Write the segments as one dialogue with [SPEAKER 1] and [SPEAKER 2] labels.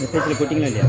[SPEAKER 1] மெசேஜில் போட்டிங்களா இல்லையா?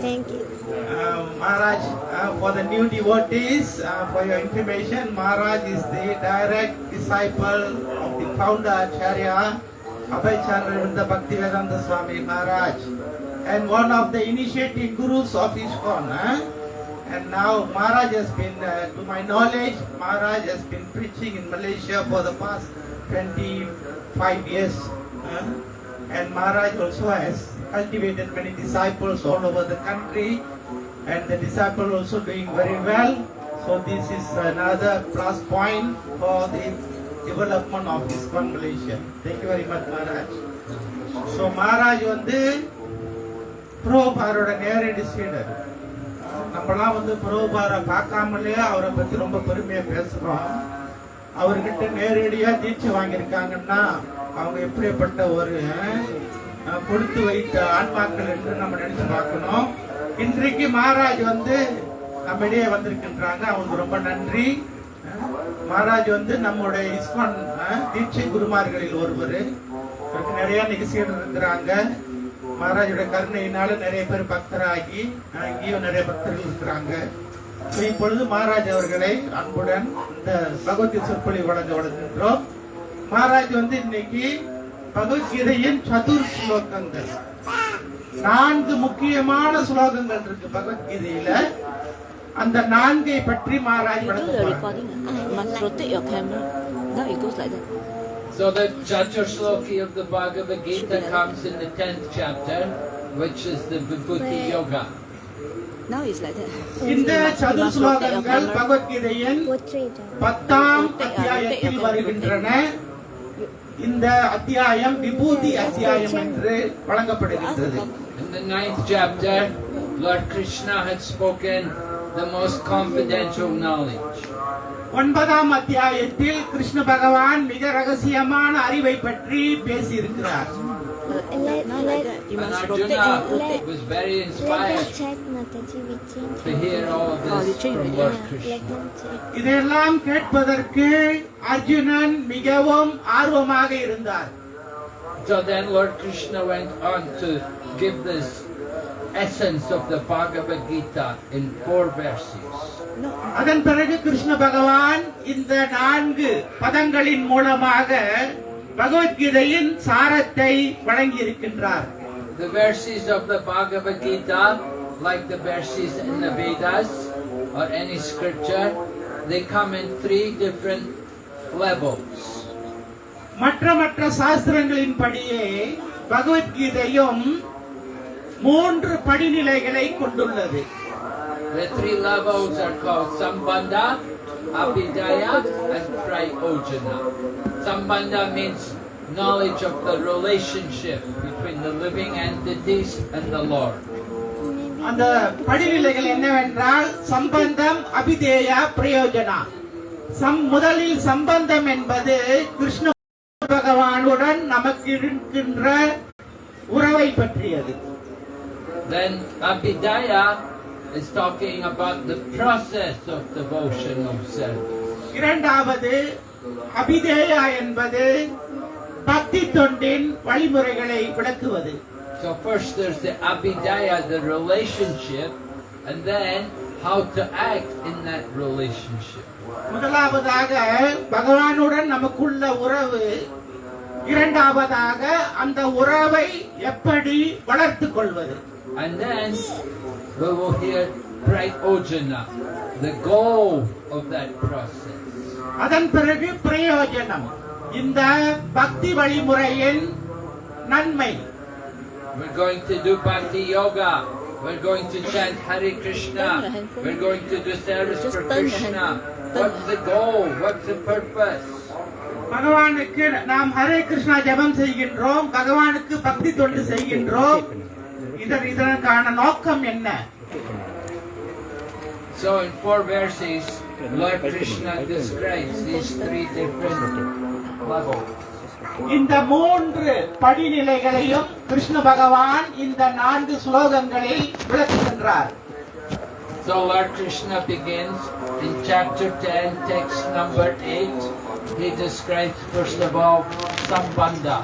[SPEAKER 2] Thank you. Uh, Maharaj, uh, for the new devotees, uh, for your information, Maharaj is the direct disciple of the founder Acharya Abhay Chandra Bhakti Vedanta Swami Maharaj and one of the initiating gurus of ISKCON. Huh? And now Maharaj has been, uh, to my knowledge, Maharaj has been preaching in Malaysia for the past 25 years. huh? And Maharaj also has cultivated many disciples all over the country. And the disciple also doing very well. So this is another plus point for the development of this Malaysia. Thank you very much, Maharaj. So Maharaj வந்து புரோபாரோட நேரடி சீடர் நம்மளாம் வந்து புரோபாரை பார்க்காமலே அவரை பத்தி ரொம்ப பெருமையா பேசுறோம் அவர்கிட்ட நேரடியா தீட்சை வாங்கியிருக்காங்கன்னா அவங்க எப்படிப்பட்ட ஒரு கொடுத்து வைத்த ஆன்மாக்கள் என்று நம்ம நினைச்சு பார்க்கணும். இன்றைக்கு மகாராஜ் வந்து நம்ம இடையே வந்திருக்கின்றாங்க. அவங்களுக்கு ரொம்ப நன்றி. மகாராஜ் வந்து நம்முடைய இஸ்மான் தீட்சை குருமார்களில் ஒருவர். நிறைய நிகழ்ச்சிகள் இருக்கிறாங்க. மகாராஜோட கருணையினால நிறைய பேர் பக்தராகி இங்கேயும் நிறைய பக்தர்கள் இருக்கிறாங்க. இப்பொழுது மகாராஜ் அவர்களை அன்புடன் இந்த பகவத்கீதை சொற்பொழி வழங்க வழங்குகின்றோம் மகாராஜ் வந்து இன்னைக்கு பகவத்கீதையின் சதுர் ஸ்லோகங்கள் நான்கு முக்கியமான ஸ்லோகங்கள் இருக்கு பகவத்கீதையில அந்த நான்கை பற்றி
[SPEAKER 3] ah? That.
[SPEAKER 1] So the Chatur Sloki of the Bhagavad Gita comes in the 10th chapter, which is the Vibhuti Yoga.
[SPEAKER 3] Now it's like that.
[SPEAKER 2] இந்த சதுர் ஸ்லோகங்கள். பகவத்கீதையின். பத்தாம்
[SPEAKER 3] ah,
[SPEAKER 2] அத்தியாயத்தில் வருகின்றன இந்த அத்தியாயம் விபூதி அத்தியாயம் என்று வழங்கப்படுகின்றது
[SPEAKER 1] In the ninth chapter, Lord Krishna had spoken the most confidential knowledge.
[SPEAKER 2] ஒன்பதாம் அத்தியாயத்தில் கிருஷ்ண பகவான் மிக ரகசியமான அறிவை பற்றி பேசியிருக்கிறார்
[SPEAKER 3] But now like that. You
[SPEAKER 1] And
[SPEAKER 3] must rotate and
[SPEAKER 1] Arjuna
[SPEAKER 3] rotate.
[SPEAKER 1] was very
[SPEAKER 4] Let them
[SPEAKER 1] inspired
[SPEAKER 4] check, Mataji, we change.
[SPEAKER 1] to hear all of
[SPEAKER 3] Oh, they
[SPEAKER 1] this
[SPEAKER 3] changed
[SPEAKER 1] from
[SPEAKER 3] it,
[SPEAKER 1] Lord
[SPEAKER 4] Yeah,
[SPEAKER 1] Krishna.
[SPEAKER 4] let them check.
[SPEAKER 2] இதையெல்லாம் கேட்பதற்கு அர்ஜுனன் மிகவும் ஆர்வமாக இருந்தார்
[SPEAKER 1] So then Lord Krishna went on to give this essence of the Bhagavad Gita in four verses.
[SPEAKER 3] No.
[SPEAKER 2] அதன் பிறகு கிருஷ்ண பகவான் இந்த நான்கு பதங்களின் மூலமாக பகவத்கீதையின் சாரத்தை வழங்கி இருக்கின்றார்
[SPEAKER 1] The verses of the Bhagavad Gita, like the verses in the Vedas or any scripture, they come in three different levels.
[SPEAKER 2] மற்ற மற்ற சாஸ்திரங்களின் படியே பகவத்கீதையும் மூன்று படிநிலைகளை கொண்டுள்ளது
[SPEAKER 1] The three levels are called Sambandha, Abhidaya and Prayojana. Sambandha means knowledge of the relationship between the living entities and the Lord.
[SPEAKER 2] அந்த படிநிலைகள் என்னவென்றால் சம்பந்தம் அபிதேயா பிரயோஜனா சம் முதலில் சம்பந்தம் என்பது கிருஷ்ண பகவானுடன் நமக்கு இருக்கின்ற உறவை பற்றியது
[SPEAKER 1] Then Abhidaya is talking about the process of devotional service.
[SPEAKER 2] இரண்டாவது அபிதேயா என்பது பக்தி தொண்டின் வழிமுறைகளை விளக்குவது
[SPEAKER 1] So first there's the abhidaya, the relationship, and then how to act in that relationship.
[SPEAKER 2] முதலாவதாக பகவானுடன் நமக்குள்ள உறவு இரண்டாவதாக அந்த உறவை எப்படி வளர்த்துக் கொள்வது
[SPEAKER 1] And then we will hear Bright Ojana, the goal of that process.
[SPEAKER 2] அதன் பிறகு பிரயோஜனம் இந்த பக்தி வழிமுறையின் நன்மை
[SPEAKER 1] We're going to do Bhakti Yoga. We're going to chant Hare Krishna.
[SPEAKER 3] Turn your handphone.
[SPEAKER 1] We're going to do service
[SPEAKER 3] Just
[SPEAKER 1] for
[SPEAKER 3] turn your
[SPEAKER 1] Krishna.
[SPEAKER 3] hand- turn
[SPEAKER 1] What's the goal? What's the purpose?
[SPEAKER 2] பகவானுக்கு நாம் ஹரே கிருஷ்ணா ஜெபம் செய்கின்றோம் பகவானுக்கு பக்தி தொண்டு செய்கின்றோம் இதன் இதற்கான நோக்கம் என்ன
[SPEAKER 1] So in four verses, Lord Krishna describes these three different levels.
[SPEAKER 2] இந்த மூன்று படிநிலைகளையும் கிருஷ்ண பகவான் இந்த நான்கு ஸ்லோகங்களில் விளக்குகின்றார்
[SPEAKER 1] So Lord Krishna begins in chapter 10, text number 8. He describes first of all Sambandha,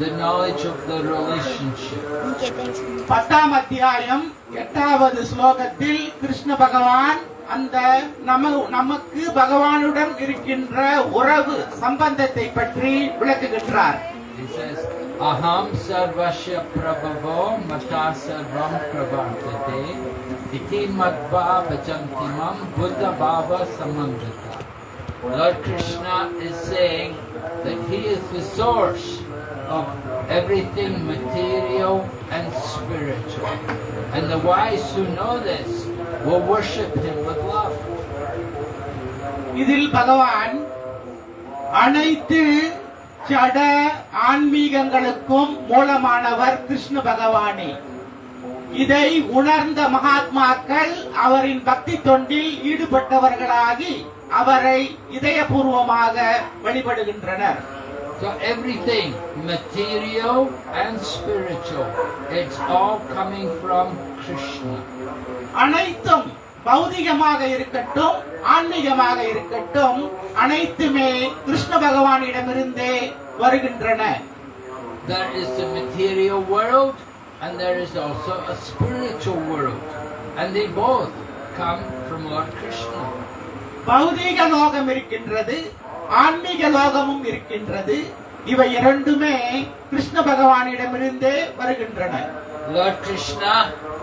[SPEAKER 1] The knowledge of the relationship.
[SPEAKER 2] பத்தாம் அத்தியாயம் எட்டாவது ஸ்லோகத்தில் கிருஷ்ண பகவான் அந்த நம நமக்கு பகவானுடன் இருக்கின்ற உறவு சம்பந்தத்தை பற்றி விளக்குகின்றார்
[SPEAKER 1] Aham sarvasya prabhavo mata sarvam pravartate iti madva vajantimam buddha bhava samandita. Lord Krishna is saying that he is the source of everything material and spiritual. And the wise who know this will worship him with love.
[SPEAKER 2] இதில் பகவான் அனைத்து சட ஆன்மீகங்களுக்கும் மூலமானவர் கிருஷ்ண பகவானே இதை உணர்ந்த மகாத்மாக்கள் அவரின் பக்தி தொண்டில் ஈடுபட்டவர்களாகி அவரை இதயபூர்வமாக வழிபடுகின்றனர்
[SPEAKER 1] So everything, material and spiritual, it's all coming from Krishna.
[SPEAKER 2] அனைத்தும் பௌதிகமாக இருக்கட்டும் ஆன்மீகமாக இருக்கட்டும் அனைத்துமே கிருஷ்ண பகவானிடமிருந்தே வருகின்றன
[SPEAKER 1] There is the material world and there is also a spiritual world. And they both come from Lord Krishna.
[SPEAKER 2] பௌதீக லோகம் இருக்கின்றது ஆன்மீக லோகமும் இருக்கின்றது இவை இரண்டுமே கிருஷ்ண பகவானிடமிருந்தே வருகின்றன
[SPEAKER 1] Lord Krishna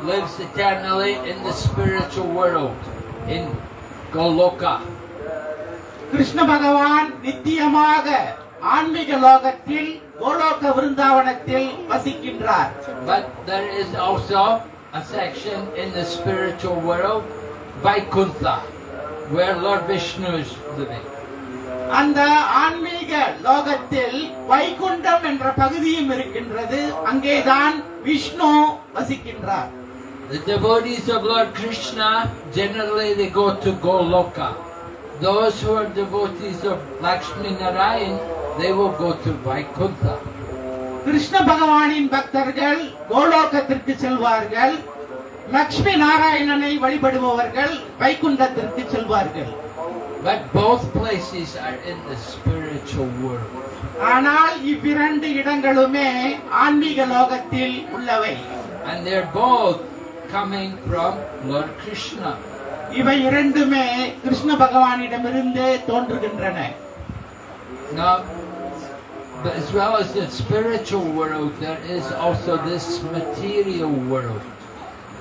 [SPEAKER 1] lives eternally in the spiritual world, in Goloka.
[SPEAKER 2] Krishna பகவான் நித்தியமாக ஆன்மீக லோகத்தில் கோலோக விருந்தாவனத்தில் வசிக்கின்றார்
[SPEAKER 1] But there is also a section in the spiritual world, Vaikuntha, where Lord Vishnu is living.
[SPEAKER 2] அந்த ஆன்மீக லோகத்தில் வைகுண்டம் என்ற பகுதியும் இருக்கின்றது அங்கேதான் Vishnu வசிக்கின்றார்
[SPEAKER 1] The devotees of Lord Krishna, generally they go to Goloka. Those who are devotees of Lakshmi Narayan, they will go to Vaikuntha.
[SPEAKER 2] Krishna பகவானின் பக்தர்கள் கோலோகத்திற்கு செல்வார்கள் லக்ஷ்மி நாராயணனை வழிபடுபவர்கள் வைகுண்டத்திற்கு செல்வார்கள்
[SPEAKER 1] But both places are in the spiritual world.
[SPEAKER 2] ஆனால் இவ்விரண்டு இடங்களுமே ஆன்மீக லோகத்தில் உள்ளவை
[SPEAKER 1] And they're both coming from Lord Krishna.
[SPEAKER 2] இவை இரண்டுமே கிருஷ்ண பகவானிடமிருந்தே தோன்றுகின்றன
[SPEAKER 1] Now, but as well as the spiritual world, there is also this material world.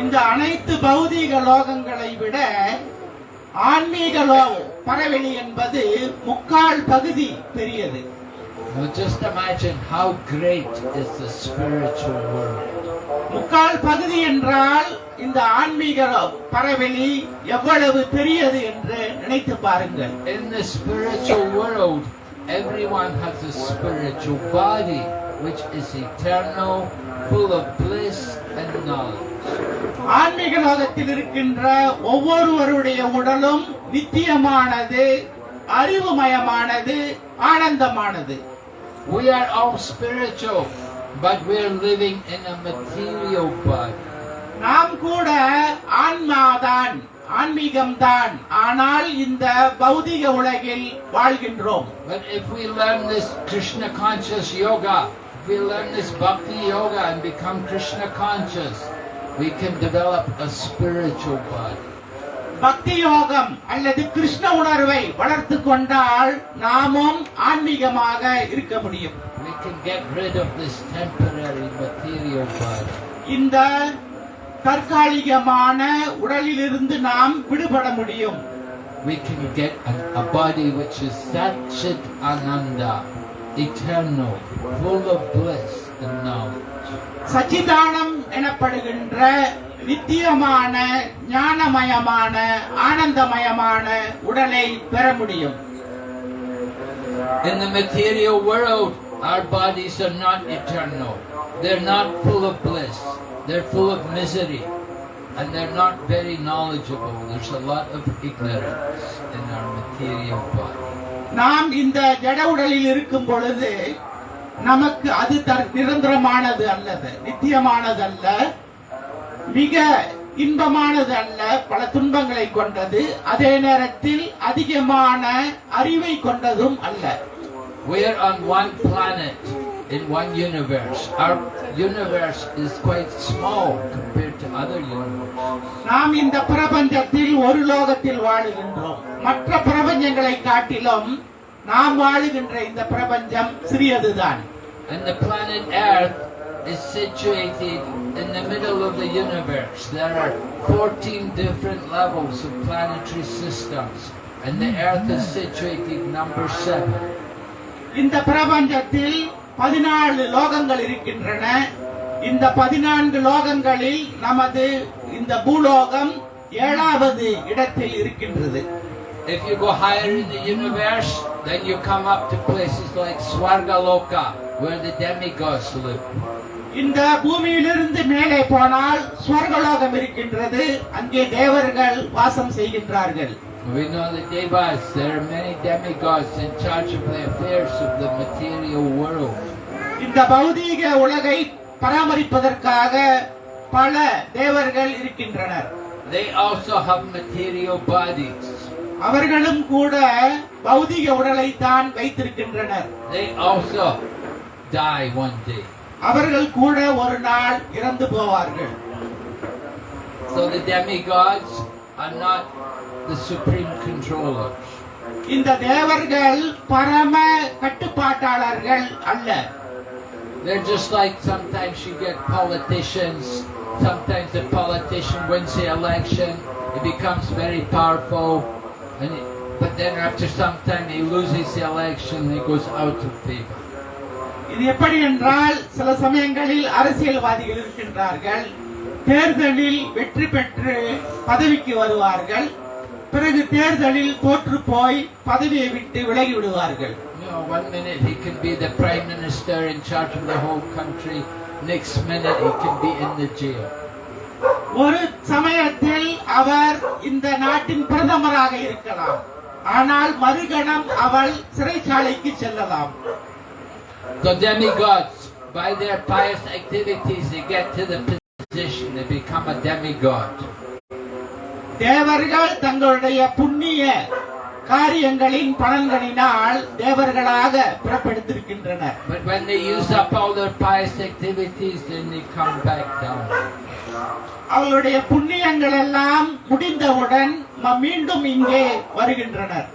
[SPEAKER 2] இந்த அனைத்து பௌதீக லோகங்களை விட ஆன்மீக லோகம் பரவெளி என்பது முக்கால் பகுதி பெரியது.
[SPEAKER 1] Now just imagine how great is the spiritual world.
[SPEAKER 2] முக்கால் பகுதி என்றால் இந்த ஆன்மீக பரவெளி எவ்வளவு பெரியது என்று நினைத்து பாருங்கள்.
[SPEAKER 1] In the spiritual world, everyone has a spiritual body. Which is eternal, full of bliss and knowledge.
[SPEAKER 2] ஆன்மீக லோகத்தில் இருக்கின்ற ஒவ்வொருவருடைய உடலும் நித்தியமானது அறிவுமயமானது ஆனந்தமானது
[SPEAKER 1] We are all spiritual, but we are living in a material body.
[SPEAKER 2] நாம் கூட ஆன்மாதான் ஆன்மீகம்தான் ஆனால் இந்த பௌதிக உலகில் வாழ்கின்றோம்
[SPEAKER 1] But if we learn this Krishna conscious yoga, we learn this bhakti yoga and become Krishna conscious, we can develop a spiritual body.
[SPEAKER 2] பக்தி யோகம் அல்லது கிருஷ்ண உணர்வை வளர்த்து கொண்டால் நாமும் ஆன்மீகமாக இருக்க முடியும்
[SPEAKER 1] We can get rid of this temporary material body.
[SPEAKER 2] இந்த தற்காலிகமான உடலிலிருந்து நாம் விடுபட முடியும்
[SPEAKER 1] We can get a, a body which is Satchit Ananda, eternal, full of bliss and knowledge.
[SPEAKER 2] சச்சிதானம் எனப்படுகின்ற நித்தியமான ஞானமயமான ஆனந்தமயமான உடலை பெற முடியும்
[SPEAKER 1] In the material world, our bodies are not eternal. They're not full of bliss. They're full of misery. And they're not very knowledgeable. There's a lot of ignorance in our material body.
[SPEAKER 2] நாம் இந்த ஜட உடலில் இருக்கும் பொழுது நமக்கு அது தர்- நிரந்தரமானது அல்லது நித்தியமானது அல்ல மிக இன்பமானது அல்ல பல துன்பங்களை கொண்டது. அதே நேரத்தில் அதிகமான அறிவை கொண்டதும் அல்ல.
[SPEAKER 1] We're on one planet. in one universe. Our universe is quite small compared to other universes.
[SPEAKER 2] நாம் இந்த பிரபஞ்சத்தில் ஒரு லோகத்தில் வாழுகின்றோம் மற்ற பிரபஞ்சங்களை காட்டிலும் நாம் வாழுகின்ற இந்த பிரபஞ்சம் சிறியதுதான்
[SPEAKER 1] And the planet Earth is situated in the middle of the universe. There are 14 different levels of planetary systems, and the Earth is situated number 7.
[SPEAKER 2] இந்த பிரபஞ்சத்தில் பதினாலு லோகங்கள் இருக்கின்றன. இந்த பதினான்கு லோகங்களில் நமது இந்த பூலோகம் ஏழாவது இடத்தில் இருக்கின்றது.
[SPEAKER 1] If you go higher in the universe, then you come up to places like Swargaloka, where the demigods live.
[SPEAKER 2] இந்த பூமியிலிருந்து மேலே போனால் ஸ்வர்கலோகம் இருக்கின்றது. அங்கே தேவர்கள் வாசம் செய்கின்றார்கள்.
[SPEAKER 1] We know the Devas, there are many demigods in charge of the affairs of the material world.
[SPEAKER 2] இந்த பௌதீக உலகை பராமரிப்பதற்காக பல தேவர்கள் இருக்கின்றனர்
[SPEAKER 1] They also have material bodies.
[SPEAKER 2] அவர்களும் கூட பௌதீக உடலை தான் வைத்திருக்கின்றனர்
[SPEAKER 1] They also die one day.
[SPEAKER 2] அவர்கள் கூட ஒரு நாள் இறந்து போவார்கள்
[SPEAKER 1] So the demigods are not the supreme controllers.
[SPEAKER 2] இந்த தேவர்கள் பரம கட்டுப்பாட்டாளர்கள் அல்ல
[SPEAKER 1] They're just like sometimes you get politicians. Sometimes the politician wins the election, he becomes very powerful, and he, but then after some time he loses the election, he goes out of favor.
[SPEAKER 2] இது எப்படி என்றால் சில சமயங்களில் அரசியல்வாதிகள் இருக்கின்றார்கள் தேர்தலில் வெற்றி பெற்று பதவிக்கு வருவார்கள் பிறகு தேர்தலில் தோற்று போய் பதவியை விட்டு விலகி விடுவார்கள்
[SPEAKER 1] one minute he can be the prime minister in charge of the whole country, next minute he can be in the jail.
[SPEAKER 2] ஒரு சமயத்தில் அவர் இந்த நாட்டின் பிரதமராக இருக்கலாம் ஆனால் மறுகணம் அவள் சிறைச்சாலைக்கு செல்லலாம்
[SPEAKER 1] So demigods, by their pious activities, they get to the position, they become a demigod.
[SPEAKER 2] தேவர்கள் தங்களுடைய புண்ணிய காரியங்களின் பலன்களினால் தேவர்களாக பிறப்பெடுத்திருக்கின்றனர்
[SPEAKER 1] But when they use up all their pious activities, then they come back down.
[SPEAKER 2] அவர்களுடைய புண்ணியங்கள் எல்லாம் முடிந்தவுடன் மீண்டும் இங்கே வருகின்றனர்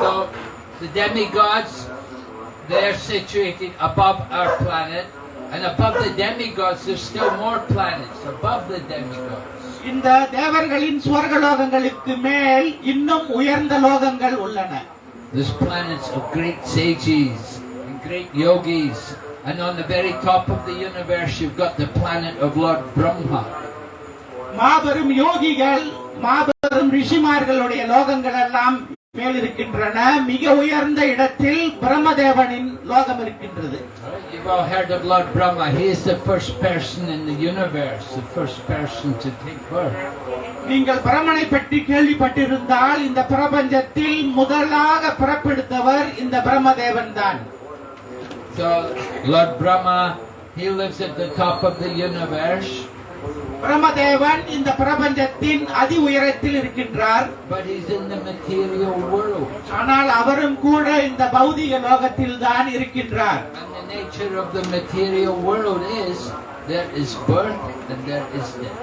[SPEAKER 1] So the demigods, they're situated above our planet, and above the demigods, there's still more planets above the demigods.
[SPEAKER 2] இந்த தேவர்களின் சுவர்கலோகங்களுக்கு மேல் இன்னும் உயர்ந்த லோகங்கள் உள்ளன
[SPEAKER 1] there's planets of great sages and great yogis. And on the very top of the universe, you've got the planet of Lord Brahma.
[SPEAKER 2] மாபெரும் யோகிகள் மாபெரும் ரிஷிமார்களுடைய லோகங்கள் எல்லாம் மேல் இருக்கின்றன மிக உயர்ந்த இடத்தில் பிரம்மதேவனின் லோகம் இருக்கின்றது
[SPEAKER 1] You've all heard of Lord Brahma. He is the first person in the universe, the first person to take birth.
[SPEAKER 2] நீங்கள் பிரமனை பற்றி கேள்விப்பட்டிருந்தால் இந்த பிரபஞ்சத்தில் முதலாக பிறப்பெடுத்தவர் இந்த பிரம்மதேவன் தான்
[SPEAKER 1] So, Lord Brahma, he lives at the top of the universe,
[SPEAKER 2] Brahmadevan இந்த பிரபஞ்சத்தின் அதி உயரத்தில் இருக்கின்றார்
[SPEAKER 1] but he's in the material world.
[SPEAKER 2] ஆனால் அவரும் கூட இந்த பௌதிக லோகத்தில் தான் இருக்கின்றார்
[SPEAKER 1] And the nature of the material world is there is birth and there is death.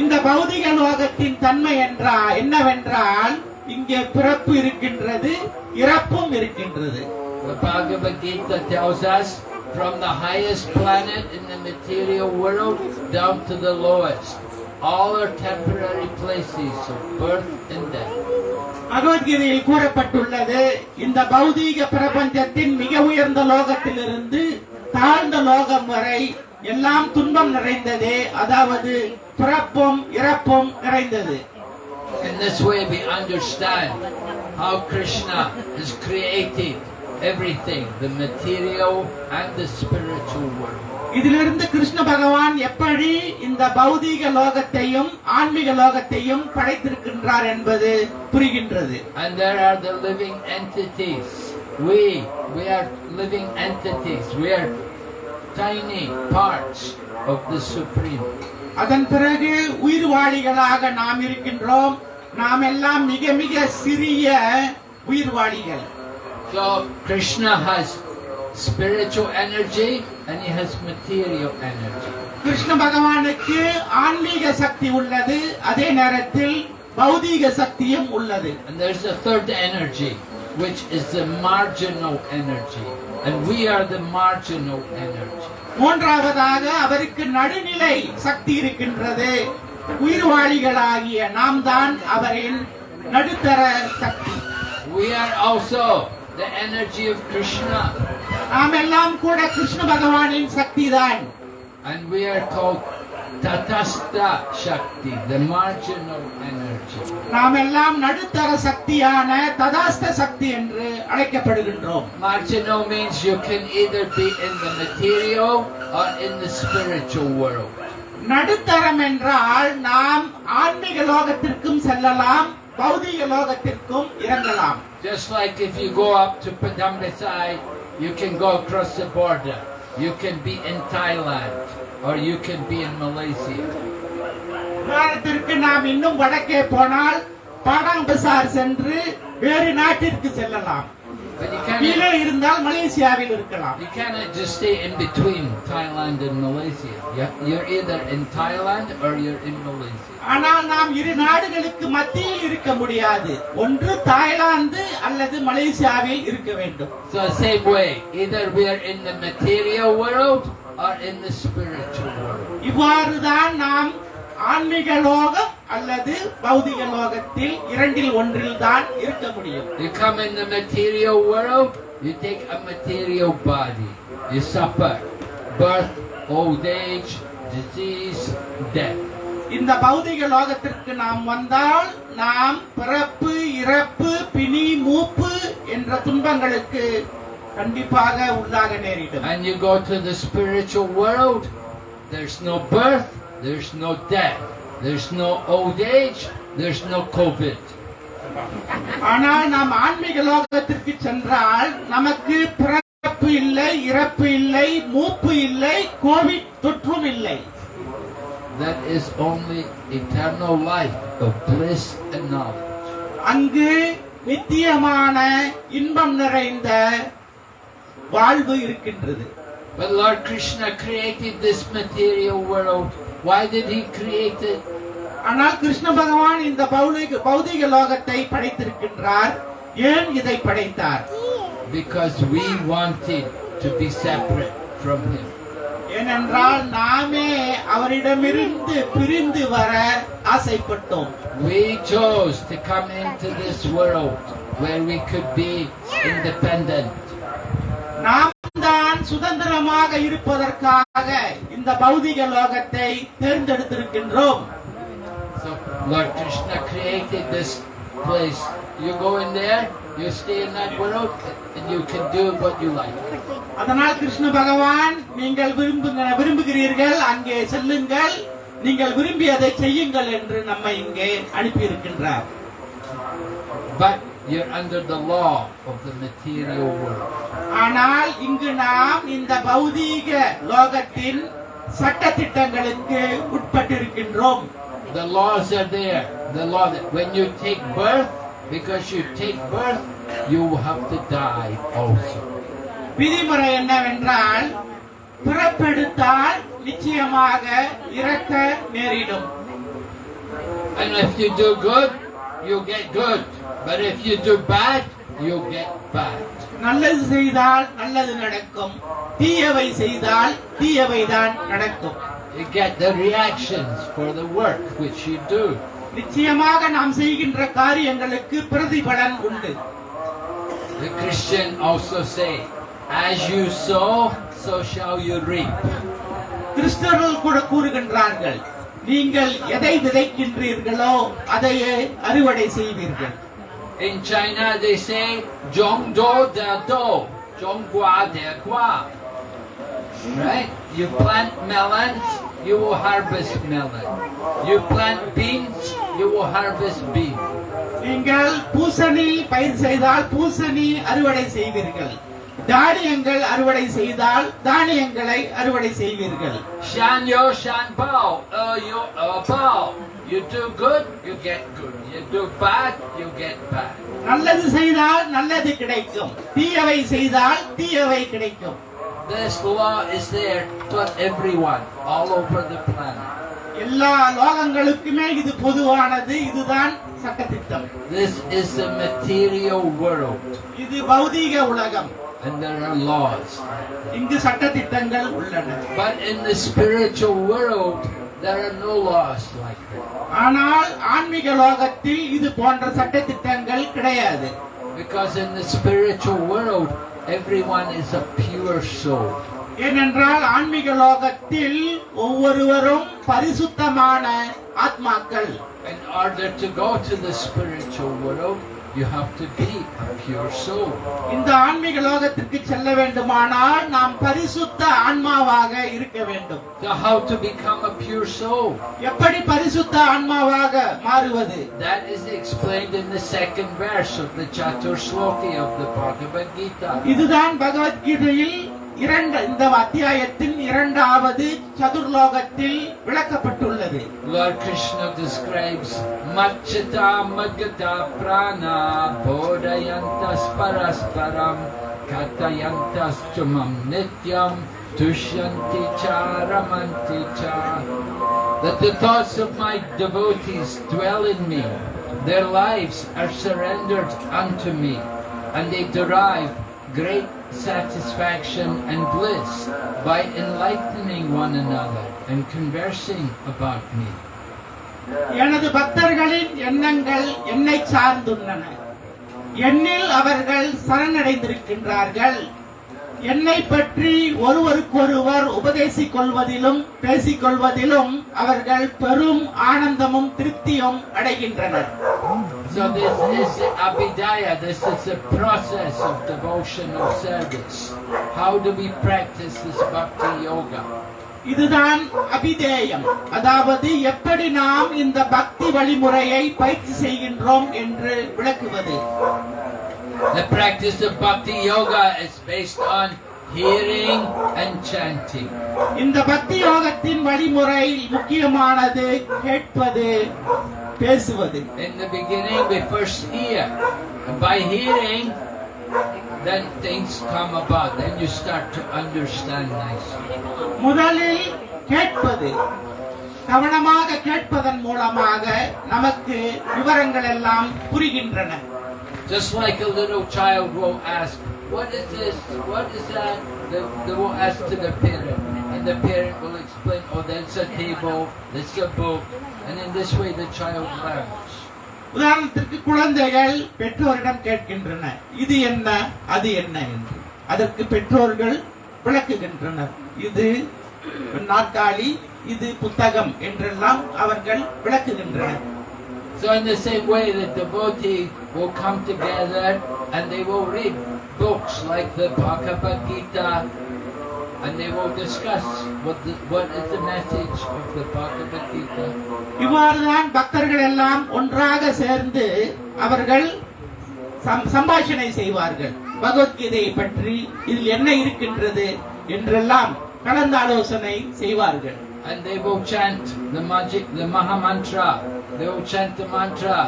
[SPEAKER 2] இந்த பௌதிக லோகத்தின் தன்மை என்றா என்னவென்றால் இங்கே பிறப்பு இருக்கின்றது இறப்பும் இருக்கின்றது
[SPEAKER 1] The Bhagavad Gita tells us from the highest planet in the material world down to the lowest. All are temporary places of birth and death.
[SPEAKER 2] பகவத்கீதையில் கூறப்பட்டுள்ளது இந்த பௌதீக பிரபஞ்சத்தின் மிக உயர்ந்த லோகத்திலிருந்து தாழ்ந்த லோகம் வரை எல்லாம் துன்பம் நிறைந்ததே அதாவது பிறப்பும் இறப்பும் நிறைந்தது
[SPEAKER 1] In this way we understand how Krishna has created Everything, the material and the spiritual world.
[SPEAKER 2] இதிலிருந்து கிருஷ்ண பகவான் எப்படி இந்த பௌதீக லோகத்தையும் ஆன்மீக லோகத்தையும் படைத்திருக்கின்றார் என்பது புரிகின்றது
[SPEAKER 1] And there are the living entities. We, we are living entities. We are tiny parts of the Supreme.
[SPEAKER 2] அதன் பிறகு உயிர்வாளிகளாக நாம் இருக்கின்றோம் நாம் எல்லாம் மிக மிக சிறிய உயிர்வாளிகள்
[SPEAKER 1] So Krishna has spiritual energy and he has material energy.
[SPEAKER 2] Krishna பகவானுக்கு ஆன்மீக சக்தி உள்ளது அதே நேரத்தில் பௌதீக சக்தியும் உள்ளது
[SPEAKER 1] And there's a third energy, which is the marginal energy. And we are the marginal energy.
[SPEAKER 2] மூன்றாவதாக அவருக்கு நடுநிலை சக்தி இருக்கின்றது உயிர்வாளிகளாகிய நாம் தான் அவரின் நடுத்தர சக்தி
[SPEAKER 1] We are also the energy of Krishna.
[SPEAKER 2] நாம் எல்லாம் கூட கிருஷ்ண பகவானின் சக்தி தான்
[SPEAKER 1] And we are called Tatastha Shakti, the marginal energy.
[SPEAKER 2] நாம் எல்லாம் நடுத்தர சக்தியான ததாஸ்த சக்தி என்று அழைக்கப்படுகின்றோம்
[SPEAKER 1] Marginal means you can either be in the material or in the spiritual world.
[SPEAKER 2] நடுத்தரம் என்றால் நாம் ஆன்மீக லோகத்திற்கும் செல்லலாம் பௌதிக லோகத்திற்கும் இறங்கலாம்
[SPEAKER 1] Just like if you go up to Padambasai, you can go across the border. You can be in Thailand or you can be in Malaysia.
[SPEAKER 2] உதாரணத்திற்கு நாம் இன்னும் வடக்கே போனால் பாடாங் பசார் சென்று வேறு நாட்டிற்கு செல்லலாம்
[SPEAKER 1] But you
[SPEAKER 2] கீழே இருந்தால் மலேசியாவில் இருக்கலாம்
[SPEAKER 1] you cannot just stay in between Thailand and Malaysia. You- You're either in Thailand or you're in Malaysia.
[SPEAKER 2] ஆனால் நாம் இரு நாடுகளுக்கு மத்தியில் இருக்க முடியாது ஒன்று தாய்லாந்து அல்லது மலேசியாவில் இருக்க வேண்டும்
[SPEAKER 1] So same way, either we are in the material world or in the spiritual world.
[SPEAKER 2] இவ்வாறுதான் நாம் ஆன்மீக லோகம் அல்லது பௌதிக லோகத்தில் இரண்டில் ஒன்றில் தான் இருக்க முடியும்
[SPEAKER 1] You come in the material world, you take a material body. You suffer birth, old age, disease, death.
[SPEAKER 2] இந்த பௌதிக லோகத்திற்கு நாம் வந்தால் நாம் பிறப்பு இறப்பு பிணி மூப்பு என்ற துன்பங்களுக்கு கண்டிப்பாக உள்ளாக நேரிடும்
[SPEAKER 1] And you go to the spiritual world, there's no birth, there's no death, there's no old age, there's no COVID.
[SPEAKER 2] ஆனால் நாம் ஆன்மீக லோகத்திற்கு சென்றால் நமக்கு பிறப்பு இல்லை இறப்பு இல்லை மூப்பு இல்லை கோவிட் தொற்றும் இல்லை
[SPEAKER 1] That is only eternal life of bliss and knowledge.
[SPEAKER 2] அங்கு நித்தியமான இன்பம் நிறைந்த வாழ்வு இருக்கின்றது
[SPEAKER 1] But Lord Krishna created this material world. Why did he create it?
[SPEAKER 2] ஆனால் கிருஷ்ண பகவான் இந்த பௌதிக பௌதிக லோகத்தை படைத்திருக்கின்றார் ஏன் இதை படைத்தார்
[SPEAKER 1] Because we wanted to be separate from him.
[SPEAKER 2] ஏனென்றால் நாமே அவரிடமிருந்து பிரிந்து வர ஆசைப்பட்டோம்
[SPEAKER 1] We chose to come into this world where we could be independent.
[SPEAKER 2] நாம் தான் சுதந்திரமாக இருப்பதற்காக இந்த பௌதிக லோகத்தை தேர்ந்தெடுத்திருக்கின்றோம்
[SPEAKER 1] Lord Krishna created this place. You go in there, you stay in that world, and you can do what you like.
[SPEAKER 2] அதனால் கிருஷ்ண பகவான் நீங்கள் விரும்புகிறீர்கள் அங்கே செல்லுங்கள் நீங்கள் விரும்பியதை செய்யுங்கள் என்று நம்மை இங்கே அனுப்பியிருக்கின்றார்
[SPEAKER 1] But you're under the law of the material world.
[SPEAKER 2] ஆனால் இங்கு நாம் இந்த பௌதீக லோகத்தின் சட்டதிட்டங்களுக்கு உட்பட்டிருக்கின்றோம்
[SPEAKER 1] The laws are there. The law that when you take birth, because you take birth, you have to die also.
[SPEAKER 2] விதிமுறை என்னவென்றால் பிறப்பெடுத்தால் நிச்சயமாக இறக்க நேரிடும்
[SPEAKER 1] And if you do good, you get good. But if you do bad, you get bad.
[SPEAKER 2] நல்லது செய்தால் நல்லது நடக்கும் தீயவை செய்தால் தீயவை தான் நடக்கும்
[SPEAKER 1] You get the reactions for the work which you do.
[SPEAKER 2] நிச்சயமாக நாம் செய்கின்ற காரியங்களுக்கு பிரதிபலன் உண்டு
[SPEAKER 1] The Christian also say, as you sow, so shall you reap.
[SPEAKER 2] கிறிஸ்தவர்கள் கூட கூறுகின்றார்கள் நீங்கள் எதை விதைக்கின்றீர்களோ அதையே அறுவடை செய்வீர்கள்
[SPEAKER 1] In China they say, Zhong Do Da Do, Zhong Gua Da Gua. Right? You plant melons, you will harvest melon. You plant beans, you will harvest beans.
[SPEAKER 2] நீங்கள் பூசணி பயிர் செய்தால் பூசணி அறுவடை செய்வீர்கள் தானியங்கள் அறுவடை செய்தால் தானியங்களை அறுவடை செய்வீர்கள்
[SPEAKER 1] Shan Yo Shan Bao, Er Yo Er Bao. You do good, you get good. You do bad, you get bad.
[SPEAKER 2] நல்லது செய்தால் நல்லது கிடைக்கும் தீயவை செய்தால் தீயவை கிடைக்கும்
[SPEAKER 1] This law is there for everyone all over the planet.
[SPEAKER 2] எல்லா லோகங்களுக்குமே இது பொதுவானது இதுதான் சட்டத்திட்டம்
[SPEAKER 1] This is the material world,
[SPEAKER 2] இது பௌதீக உலகம்
[SPEAKER 1] and there are laws.
[SPEAKER 2] இங்கு சட்டத்திட்டங்கள் உள்ளன
[SPEAKER 1] But in the spiritual world, there are no laws like that.
[SPEAKER 2] ஆனால் ஆன்மீக லோகத்தில் இது போன்ற சட்டத்திட்டங்கள் கிடையாது
[SPEAKER 1] Because in the spiritual world, everyone is a pure soul.
[SPEAKER 2] ஏனென்றால் ஆன்மீக லோகத்தில் ஒவ்வொருவரும் பரிசுத்தமான ஆத்மாக்கள்
[SPEAKER 1] In order to go to the spiritual world, you have to be a pure soul.
[SPEAKER 2] இந்த ஆன்மீக லோகத்திற்கு செல்ல வேண்டுமானால் நாம் பரிசுத்த ஆன்மாவாக இருக்க வேண்டும்
[SPEAKER 1] So how to become a pure soul?
[SPEAKER 2] எப்படி பரிசுத்த ஆன்மாவாக மாறுவது
[SPEAKER 1] That is explained in the second verse of the Chatur Sloki of the Bhagavad Gita.
[SPEAKER 2] இதுதான் பகவத்கீதையில் இரண்டு இந்த அத்தியாயத்தின் இரண்டாவது சதுர்லோகத்தில் விளக்கப்பட்டுள்ளது
[SPEAKER 1] Lord Krishna describes Machita Magata Prana Bodhayantas Parasparam Katayantas Chumam Nityam Tushyanti Charamanti Cha That the thoughts of my devotees dwell in me, their lives are surrendered unto me, and they derive great satisfaction and bliss by enlightening one another and conversing about me.
[SPEAKER 2] எனது பக்தர்களின் எண்ணங்கள் என்னை சார்ந்துள்ளன என்னில் அவர்கள் சரணடைந்திருக்கின்றார்கள் என்னை பற்றி ஒருவருக்கொருவர் உபதேசிக் கொள்வதிலும் பேசிக் கொள்வதிலும் அவர்கள் பெரும் ஆனந்தமும் திருப்தியும் அடைகின்றனர்
[SPEAKER 1] So this is abhidaya, this is the process of devotional service. How do we practice this bhakti yoga?
[SPEAKER 2] இதுதான் அபிதேயம் அதாவது எப்படி நாம் இந்த பக்தி வழிமுறையை பயிற்சி செய்கின்றோம் என்று விளக்குவது
[SPEAKER 1] The practice of bhakti yoga is based on hearing and chanting.
[SPEAKER 2] இந்த பக்தி யோகத்தின் வழிமுறை முக்கியமானது கேட்பது பேசுவது
[SPEAKER 1] In the beginning we first hear. And by hearing, then things come about. Then you start to understand nicely.
[SPEAKER 2] முதலில் கேட்பது கவனமாக கேட்பதன் மூலமாக நமக்கு விவரங்கள் எல்லாம் புரிகின்றன
[SPEAKER 1] Just like a little child will ask, what is this? What is that? They, they will ask to their parent. And the parent will explain, oh, that's a table, that's a book, and in this way the child learns.
[SPEAKER 2] உதாரணத்திற்கு குழந்தைகள் பெற்றோரிடம் கேட்கின்றன இது என்ன அது என்ன என்று அதற்கு பெற்றோர்கள் விளக்குகின்றனர் இது நாற்காலி இது புத்தகம் என்றெல்லாம் அவர்கள் விளக்குகின்றனர்
[SPEAKER 1] So in the same way, the devotee will come together and they will read books like the Bhagavad Gita, and they will discuss what the, what is the message of the Bhagavad Gita.
[SPEAKER 2] இவ்வாறுதான் பக்தர்கள் எல்லாம் ஒன்றாக சேர்ந்து அவர்கள் some- சம்பாஷணை செய்வார்கள் பகவத்கீதையை பற்றி இதில் என்ன இருக்கின்றது என்றெல்லாம் கலந்தாலோசனை செய்வார்கள்
[SPEAKER 1] And they will chant the magic, the Maha Mantra. They will chant the mantra,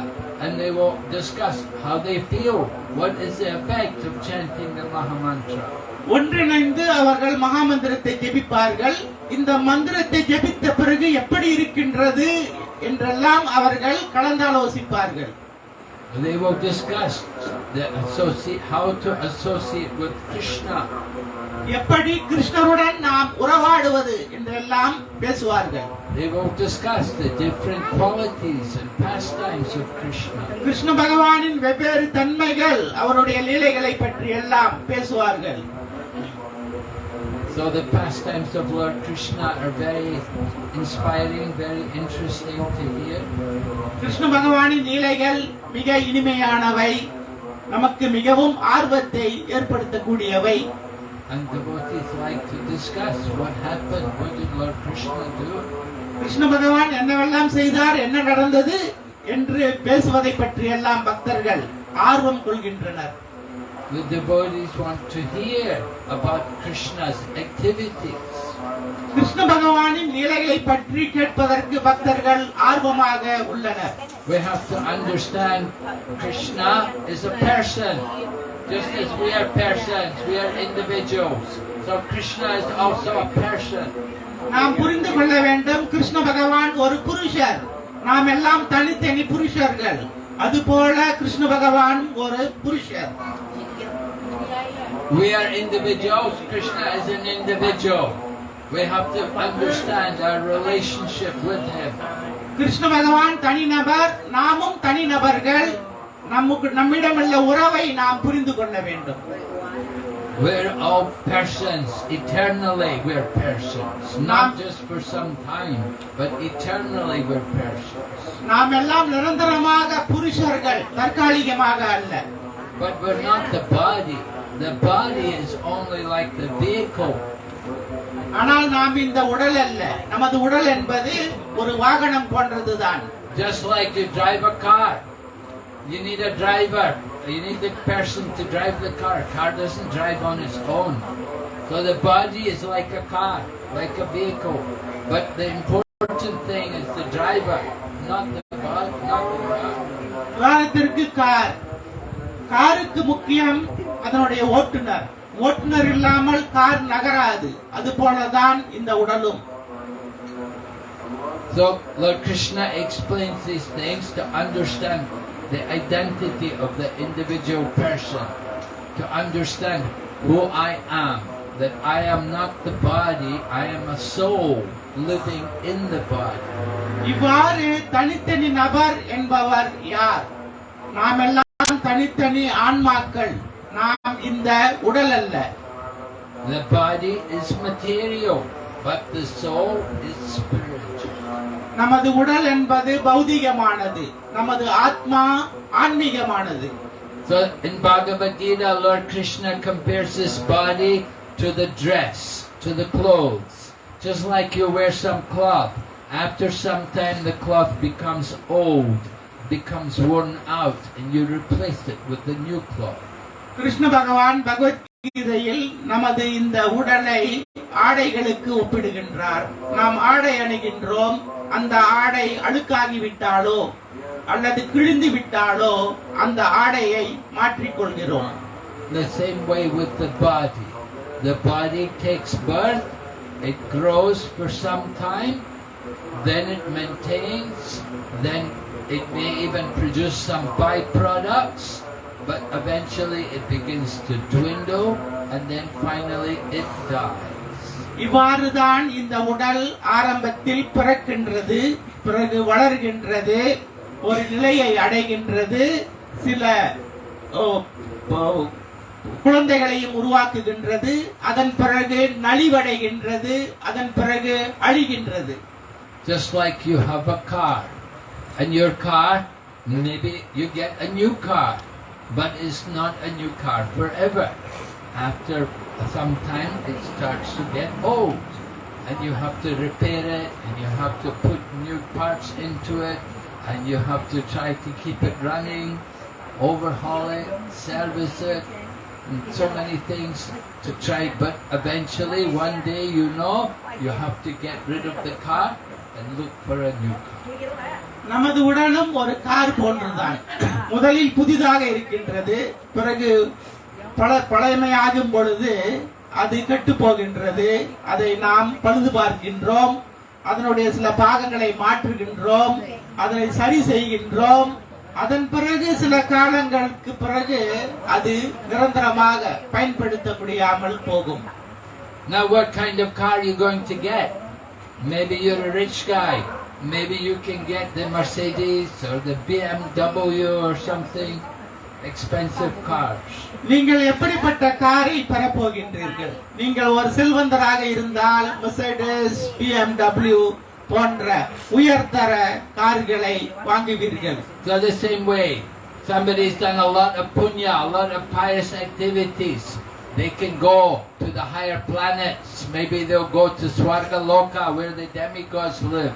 [SPEAKER 1] and they will discuss how they feel. What is the effect of chanting the Maha Mantra?
[SPEAKER 2] ஒன்றிணைந்து அவர்கள் மகாமந்திரத்தை ஜெபிப்பார்கள் இந்த மந்திரத்தை ஜெபித்த பிறகு எப்படி இருக்கின்றது என்றெல்லாம் அவர்கள் கலந்தாலோசிப்பார்கள்
[SPEAKER 1] They will discuss the associate, how to associate with Krishna.
[SPEAKER 2] எப்படி கிருஷ்ணருடன் நாம் உறவாடுவது என்றெல்லாம் பேசுவார்கள்
[SPEAKER 1] They will discuss the different qualities and pastimes of Krishna.
[SPEAKER 2] Krishna பகவானின் வெவ்வேறு தன்மைகள் அவருடைய லீலைகளை பற்றி எல்லாம் பேசுவார்கள்
[SPEAKER 1] So the pastimes of Lord Krishna are very inspiring, very interesting to hear.
[SPEAKER 2] Krishna பகவானின் லீலைகள் மிக இனிமையானவை நமக்கு மிகவும் ஆர்வத்தை ஏற்படுத்தக்கூடியவை
[SPEAKER 1] And devotees like to discuss what happened, what did Lord Krishna do.
[SPEAKER 2] Krishna பகவான் என்னவெல்லாம் செய்தார் என்ன நடந்தது என்று பேசுவதை பற்றி எல்லாம் பக்தர்கள் ஆர்வம் கொள்கின்றனர்
[SPEAKER 1] The devotees want to hear about Krishna's activities.
[SPEAKER 2] Krishna பகவானின் லீலைகளை பற்றி கேட்பதற்கு பக்தர்கள் ஆர்வமாக உள்ளனர்
[SPEAKER 1] We have to understand Krishna is a person. Just as we are persons, we are individuals. So Krishna is also a person.
[SPEAKER 2] நாம் புரிந்து கொள்ள வேண்டும் கிருஷ்ண பகவான் ஒரு புருஷர் நாம் எல்லாம் தனித்தனி புருஷர்கள் அதுபோல கிருஷ்ண பகவான் ஒரு புருஷர்
[SPEAKER 1] We are individuals. Krishna is an individual. We have to understand our relationship with him.
[SPEAKER 2] Krishna பகவான் தனிநபர் நாமும் தனிநபர்கள் நமக்கு நம்மிடமுள்ள உறவை நாம் புரிந்து கொள்ள வேண்டும்
[SPEAKER 1] We're all persons. Eternally, we're persons. Not just for some time, but eternally we're persons.
[SPEAKER 2] நாம் எல்லாம் நிரந்தரமாக புருஷர்கள் தற்காலிகமாக அல்ல
[SPEAKER 1] But we're not the body. The body is only like the vehicle.
[SPEAKER 2] ஆனால் நாம் இந்த உடல் அல்ல நமது உடல் என்பது ஒரு வாகனம் போன்றதுதான்
[SPEAKER 1] Just like you drive a car. You need a driver. You need the person to drive the car. Car doesn't drive on its own. So the body is like a car, like a vehicle. But the important thing is the driver, not the body, not the car.
[SPEAKER 2] காருக்கு முக்கியம் அதனுடைய ஓட்டுநர் ஓட்டுநர் இல்லாமல் car நகராது அது போலதான் இந்த உடலும்
[SPEAKER 1] So Lord Krishna explains these things to understand the identity of the individual person, to understand who I am, that I am not the body, I am a soul living in the body.
[SPEAKER 2] இவ்வாறு தனித்தனி நபர் என்பவர் யார் நாம் எல்லாம் தனித்தனி ஆன்மாக்கள் நாம் இந்த உடல் அல்ல
[SPEAKER 1] The body is material, but the soul is spiritual.
[SPEAKER 2] நமது உடல் என்பது பௌதிகமானது நமது ஆத்மா ஆன்மீகமானது
[SPEAKER 1] So in Bhagavad Gita, Lord Krishna compares this body to the dress, to the clothes. Just like you wear some cloth. After some time the cloth becomes old, becomes worn out, and you replace it with the new cloth.
[SPEAKER 2] Krishna பகவான் பகவத்கீதையில் நமது இந்த உடலை ஆடைகளுக்கு ஒப்பிடுகின்றார் நாம் ஆடை அணுகின்றோம் அந்த ஆடை அழுக்காகி விட்டாலோ அல்லது கிழிந்து விட்டாலோ அந்த ஆடையை மாற்றிக்கொள்கிறோம்
[SPEAKER 1] The same way with the body. The body takes birth, it grows for some time, then it maintains, then it may even produce some byproducts, but eventually it begins to dwindle and then finally it dies.
[SPEAKER 2] இவ்வாறுதான் இந்த உடல் ஆரம்பத்தில் பிறக்கின்றது பிறகு வளர்கின்றது ஒரு நிலையை அடைகின்றது சில ஓ, ஓ, குழந்தைகளையும் உருவாக்குகின்றது அதன் பிறகு நலிவடைகின்றது அதன் பிறகு அழிகின்றது
[SPEAKER 1] Just like you have a car. And your car, maybe you get a new car, but it's not a new car forever. After some time, it starts to get old. And you have to repair it, and you have to put new parts into it, and you have to try to keep it running, overhaul it, service it, and so many things to try. But eventually, one day, you know, you have to get rid of the car and look for a new car.
[SPEAKER 2] நமது உடலும் ஒரு car போன்றதுதான் முதலில் புதிதாக இருக்கின்றது பிறகு பல பழமையாகும் பொழுது அது கெட்டு போகின்றது. அதை நாம் பழுது பார்க்கின்றோம். அதனுடைய சில பாகங்களை மாற்றுகின்றோம். அதனை சரி செய்கின்றோம். அதன் பிறகு சில காலங்களுக்கு பிறகு அது நிரந்தரமாக பயன்படுத்த முடியாமல் போகும்.
[SPEAKER 1] Now, what kind of car are you going to get? Maybe you're a rich guy. Maybe you can get the Mercedes or the BMW or something. Expensive cars.
[SPEAKER 2] நீங்கள் எப்படிப்பட்ட காரை பெறப்போகின்றீர்கள் நீங்கள் ஒரு செல்வந்தராக இருந்தால் மெர்சடஸ் பிஎம்டபிள்யூ போன்ற உயர்தர கார்களை வாங்குவீர்கள்
[SPEAKER 1] So the same way, somebody's done a lot of punya, a lot of pious activities. They can go to the higher planets. Maybe they'll go to Swarga Loka where the demigods live.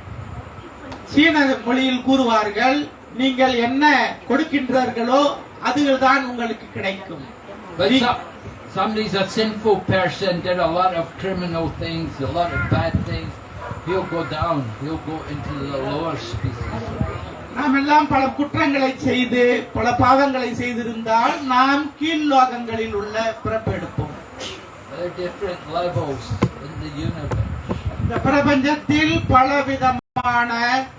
[SPEAKER 2] சீன மொழியில் கூறுவார்கள் நீங்கள் என்ன கொடுக்கின்றீர்களோ அதுதான் உங்களுக்கு கிடைக்கும்
[SPEAKER 1] some, somebody's a sinful person, did a lot of criminal things, a lot of bad things. He'll go down. He'll go into the lower species.
[SPEAKER 2] நாம் எல்லாம் பல குற்றங்களை செய்து பல பாவங்களை செய்திருந்தால் நாம் கீழ் லோகங்களில் உள்ள பிறப்பெடுப்போம்
[SPEAKER 1] There are different levels in the universe.
[SPEAKER 2] இந்த பிரபஞ்சத்தில் பல விதமான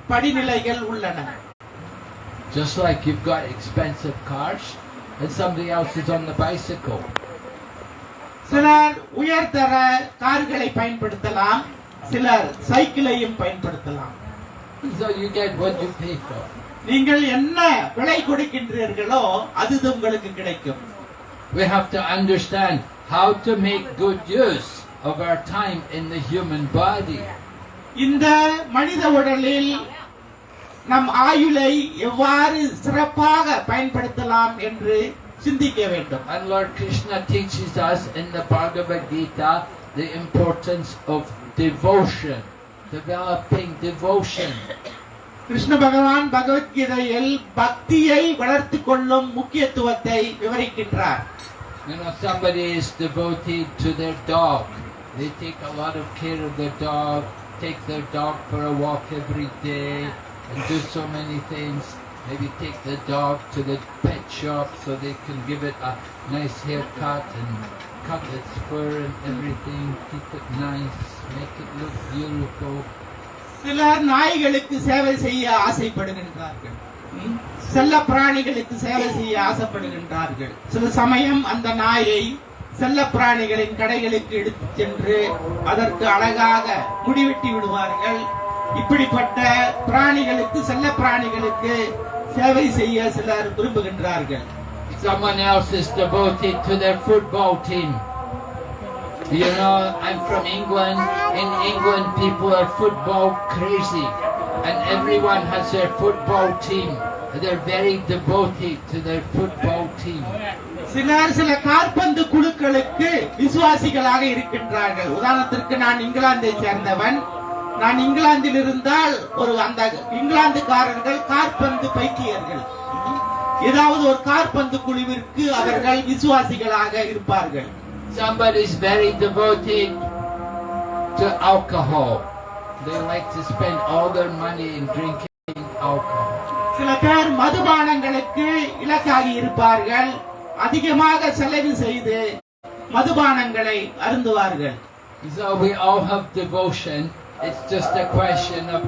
[SPEAKER 2] படிநிலைகள் உள்ளன
[SPEAKER 1] Just like you've got expensive cars, and somebody else is on the bicycle.
[SPEAKER 2] சிலர் உயர்தர கார்களை பயன்படுத்தலாம் சிலர் சைக்கிளையும் பயன்படுத்தலாம்
[SPEAKER 1] So you get what you pay for.
[SPEAKER 2] நீங்கள் என்ன விலை கொடுக்கின்றீர்களோ அது உங்களுக்கு கிடைக்கும்
[SPEAKER 1] We have to understand how to make good use of our time in the human body.
[SPEAKER 2] இந்த மனித உடலில் நம் ஆயுளை எவ்வாறு சிறப்பாக பயன்படுத்தலாம் என்று சிந்திக்க வேண்டும்
[SPEAKER 1] And Lord Krishna teaches us in the Bhagavad Gita the importance of devotion, developing devotion.
[SPEAKER 2] Krishna பகவான் பகவத்கீதையில் பக்தியை வளர்த்து கொள்ளும் முக்கியத்துவத்தை விவரிக்கின்றார்
[SPEAKER 1] You know, somebody is devoted to their dog. They take a lot of care of their dog, take their dog for a walk every day, and do so many things. Maybe take the dog to the pet shop so they can give it a nice haircut and cut its fur and everything, keep it nice, make it look beautiful.
[SPEAKER 2] சிலர் நாய்களுக்கு சேவை செய்ய ஆசைப்படுகின்றார்கள் ம்? செல்ல பிராணிகளுக்கு சேவை செய்ய ஆசைப்படுகின்றார்கள் சில சமயம் அந்த நாயை செல்ல பிராணிகளின் கடைகளுக்கு எடுத்து சென்று அதற்கு அழகாக முடிவெட்டி விடுவார்கள் இப்படிப்பட்ட பிராணிகளுக்கு செல்ல பிராணிகளுக்கு சேவை செய்ய சிலர் விரும்புகின்றார்கள்
[SPEAKER 1] Someone else is devoted to their football team. You know, I'm from England. In England, people are football crazy. And everyone has their football team. They're very devoted to their football team.
[SPEAKER 2] சிலர் சில காற்பந்து குழுக்களுக்கு விசுவாசிகளாக இருக்கின்றார்கள் உதாரணத்திற்கு நான் இங்கிலாந்தை சேர்ந்தவன் நான் இங்கிலாந்தில் இருந்தால் ஒரு அந்த இங்கிலாந்துக்காரர்கள் காற்பந்து பைத்தியர்கள் ஏதாவது ஒரு காற்பந்து குழுவிற்கு அவர்கள் விசுவாசிகளாக இருப்பார்கள்
[SPEAKER 1] Somebody's very devoted to alcohol. They like to spend all their money in drinking alcohol.
[SPEAKER 2] சில பேர் மதுபானங்களுக்கு இலக்காகி இருப்பார்கள் அதிகமாக செலவு செய்து மதுபானங்களை அருந்துவார்கள்
[SPEAKER 1] So we all have devotion. It's just a question of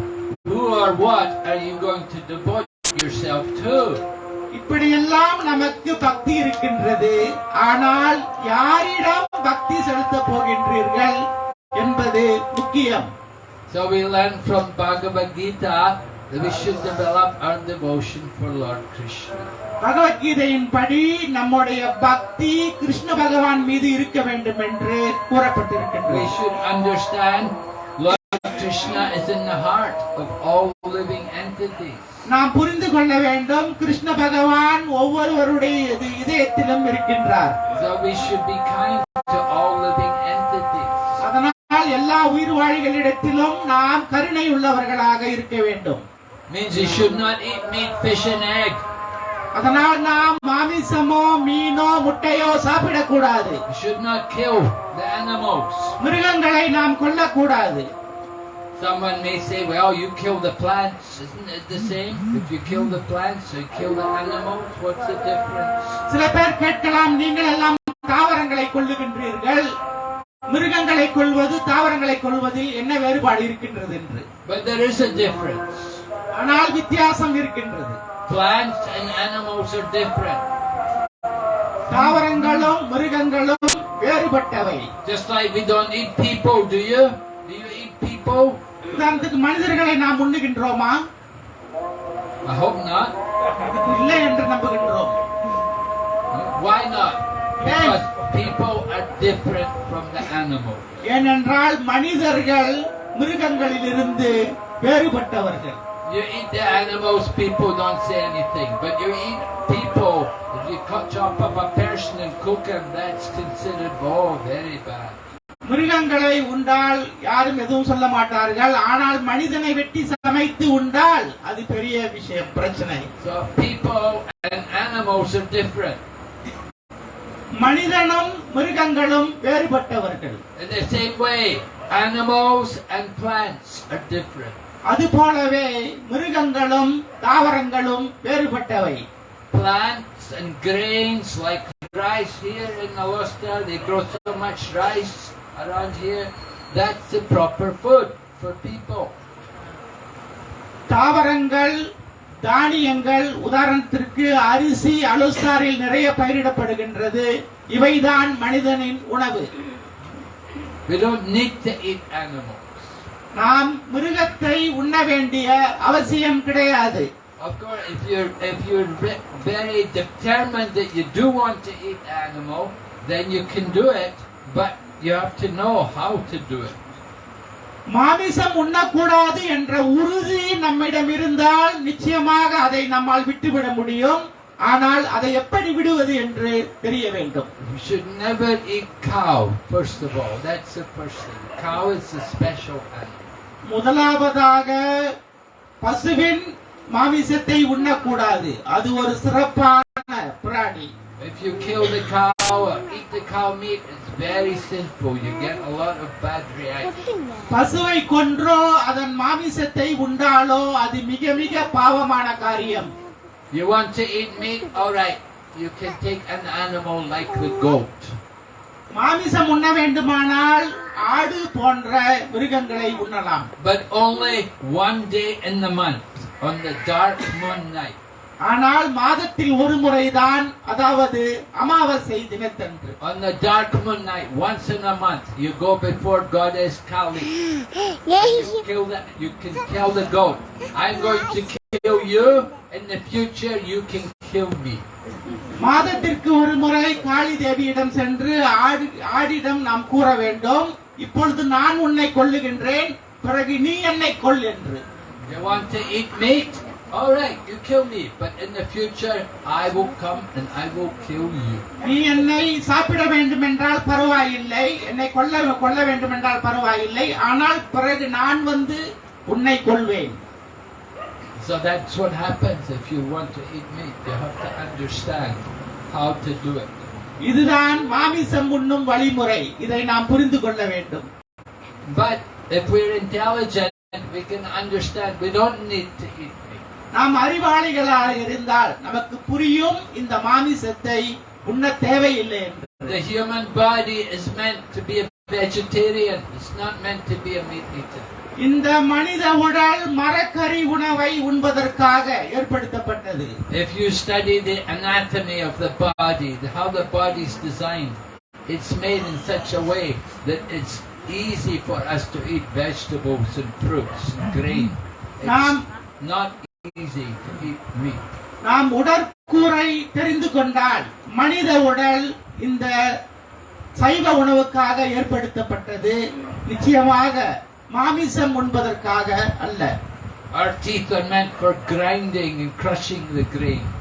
[SPEAKER 1] who or what are you going to devote yourself to?
[SPEAKER 2] இப்படியெல்லாம் நமக்கு பக்தி இருக்கின்றது ஆனால் யாரிடம் பக்தி செலுத்தப் போகின்றீர்கள் என்பது முக்கியம்
[SPEAKER 1] So we learn from Bhagavad Gita that we should develop our devotion for Lord Krishna.
[SPEAKER 2] பகவத்கீதையின் படி நம்முடைய பக்தி கிருஷ்ண பகவான் மீது இருக்க வேண்டும் என்று
[SPEAKER 1] We
[SPEAKER 2] கூறப்பட்டிருக்கின்றது
[SPEAKER 1] should understand Lord Krishna is in the heart of all living entities.
[SPEAKER 2] நாம் புரிந்து கொள்ள வேண்டும் கிருஷ்ண பகவான் ஒவ்வொருவருடைய இது- இதயத்திலும் இருக்கின்றார்
[SPEAKER 1] So we should be kind to all living entities.
[SPEAKER 2] அதனால் எல்லா உயிர் வாழிகளிடத்திலும் நாம் கருணை உள்ளவர்களாக இருக்க வேண்டும்
[SPEAKER 1] Means you should not eat meat, fish and egg.
[SPEAKER 2] அதனால் நாம் மாமிசமோ மீனோ முட்டையோ சாப்பிடக்கூடாது
[SPEAKER 1] You should not kill the animals.
[SPEAKER 2] மிருகங்களை நாம் கொல்லக்கூடாது
[SPEAKER 1] Someone may say, well, you kill the plants. Isn't it the same? If you kill the plants, you kill the animals. What's the difference?
[SPEAKER 2] சில பேர் கேட்கலாம் நீங்கள் எல்லாம் தாவரங்களை கொல்லுகின்றீர்கள் மிருகங்களை கொள்வது தாவரங்களை கொள்வதில் என்ன வேறுபாடு இருக்கின்றது என்று
[SPEAKER 1] But there is a difference.
[SPEAKER 2] ஆனால் வித்தியாசம் இருக்கின்றது
[SPEAKER 1] Plants and animals are different.
[SPEAKER 2] தாவரங்களும் மிருகங்களும் வேறுபட்டவை
[SPEAKER 1] Just like we don't eat people, do you? Do you eat people?
[SPEAKER 2] உதாரணத்துக்கு மனிதர்களை நாம் உண்ணுகின்றோமா
[SPEAKER 1] I hope not.
[SPEAKER 2] இல்லை என்று நம்புகின்றோம்
[SPEAKER 1] Why not? Because people are different from the animals.
[SPEAKER 2] ஏனென்றால் மனிதர்கள் மிருகங்களிலிருந்து வேறுபட்டவர்கள்
[SPEAKER 1] You eat the animals, people don't say anything. But you eat people, if you cut chop up a person and cook him, that's considered, oh, very bad.
[SPEAKER 2] மிருகங்களை உண்டால் யாரும் எதுவும் சொல்ல மாட்டார்கள் ஆனால் மனிதனை வெட்டி சமைத்து உண்டால் அது பெரிய விஷயம் பிரச்சனை
[SPEAKER 1] So people and animals are different.
[SPEAKER 2] மனிதனும் மிருகங்களும் வேறுபட்டவர்கள்
[SPEAKER 1] In the same way, animals and plants are different.
[SPEAKER 2] அது போலவே மிருகங்களும் தாவரங்களும் வேறுபட்டவை
[SPEAKER 1] Plants and grains like rice here in Alusta, they grow so much rice around here. That's the proper food for people.
[SPEAKER 2] தாவரங்கள் தானியங்கள் உதாரணத்திற்கு அரிசி அலுசாரில் நிறைய பயிரிடப்படுகின்றது இவைதான் மனிதனின் உணவு
[SPEAKER 1] We don't need to eat animals.
[SPEAKER 2] நாம் மிருகத்தை உண்ண வேண்டிய அவசியம் கிடையாது
[SPEAKER 1] Of course, if you're if you're ve- very determined that you do want to eat animal, then you can do it, but you have to know how to do it.
[SPEAKER 2] மாமிசம் உண்ணக்கூடாது என்ற உறுதி நம்மிடம் இருந்தால் நிச்சயமாக அதை நம்மால் விட்டுவிட முடியும் ஆனால் அதை எப்படி விடுவது என்று தெரிய வேண்டும்
[SPEAKER 1] You should never eat cow. First of all, that's the first thing. Cow is a special animal.
[SPEAKER 2] முதலாவதாக பசுவின் மாமிசத்தை உண்ணக்கூடாது அது ஒரு சிறப்பான பிராணி
[SPEAKER 1] If you kill the cow or eat the cow meat, it's very sinful. You get a lot of bad reactions.
[SPEAKER 2] பசுவை கொன்றோ அதன் மாமிசத்தை உண்டாலோ அது மிக மிக பாவமான காரியம்
[SPEAKER 1] You want to eat meat? Alright, you can take an animal like the goat.
[SPEAKER 2] மாமிசம் உண்ண வேண்டுமானால் ஆடு போன்ற மிருகங்களை உண்ணலாம்
[SPEAKER 1] But only one day in the month, on the dark moon night.
[SPEAKER 2] ஆனால் மாதத்தில் ஒரு முறைதான் அதாவது அமாவாசை தினத்தன்று
[SPEAKER 1] On the dark moon night, once in a month, you go before Goddess Kali. You kill the, you can kill the goat. I'm going to kill you. In the future, you can kill me.
[SPEAKER 2] மாதத்திற்கு ஒரு முறை காளி தேவியிடம் சென்று ஆடு ஆடிடம் நாம் கூற வேண்டும் இப்பொழுது நான் உன்னை கொல்லுகின்றேன் பிறகு நீ என்னை கொல் என்று
[SPEAKER 1] You want to eat meat? Alright, you kill me. But in the future, I will come and I will kill you.
[SPEAKER 2] நீ என்னை சாப்பிட வேண்டும் என்றால் பரவாயில்லை என்னை கொல்ல கொல்ல வேண்டும் என்றால் பரவாயில்லை ஆனால் பிறகு நான் வந்து உன்னை கொல்வேன்
[SPEAKER 1] So that's what happens if you want to eat meat. You have to understand how to do it.
[SPEAKER 2] இதுதான் மாமிசம் உண்ணும் வழிமுறை இதை நாம் புரிந்து கொள்ள வேண்டும்
[SPEAKER 1] But if we're intelligent, we can understand we don't need to eat.
[SPEAKER 2] நாம் அறிவாளிகளாக இருந்தால் நமக்கு புரியும் இந்த மாமிசத்தை உண்ண தேவையில்லை என்று
[SPEAKER 1] The human body is meant to be a vegetarian. It's not meant to be a meat eater.
[SPEAKER 2] இந்த மனித உடல் மரக்கறி உணவை உண்பதற்காக ஏற்படுத்தப்பட்டது
[SPEAKER 1] If you study the anatomy of the body, the, how the body's designed, it's made in such a way that it's easy for us to eat vegetables and fruits and grain.
[SPEAKER 2] Nam-
[SPEAKER 1] It's not
[SPEAKER 2] நாம் உடற்கூறை தெரிந்து கொண்டால் மனித உடல் இந்த சைவ உணவுக்காக ஏற்படுத்தப்பட்டது. நிச்சயமாக மாமிசம் உண்பதற்காக அல்ல.
[SPEAKER 1] Our teeth are meant for grinding and crushing the grains.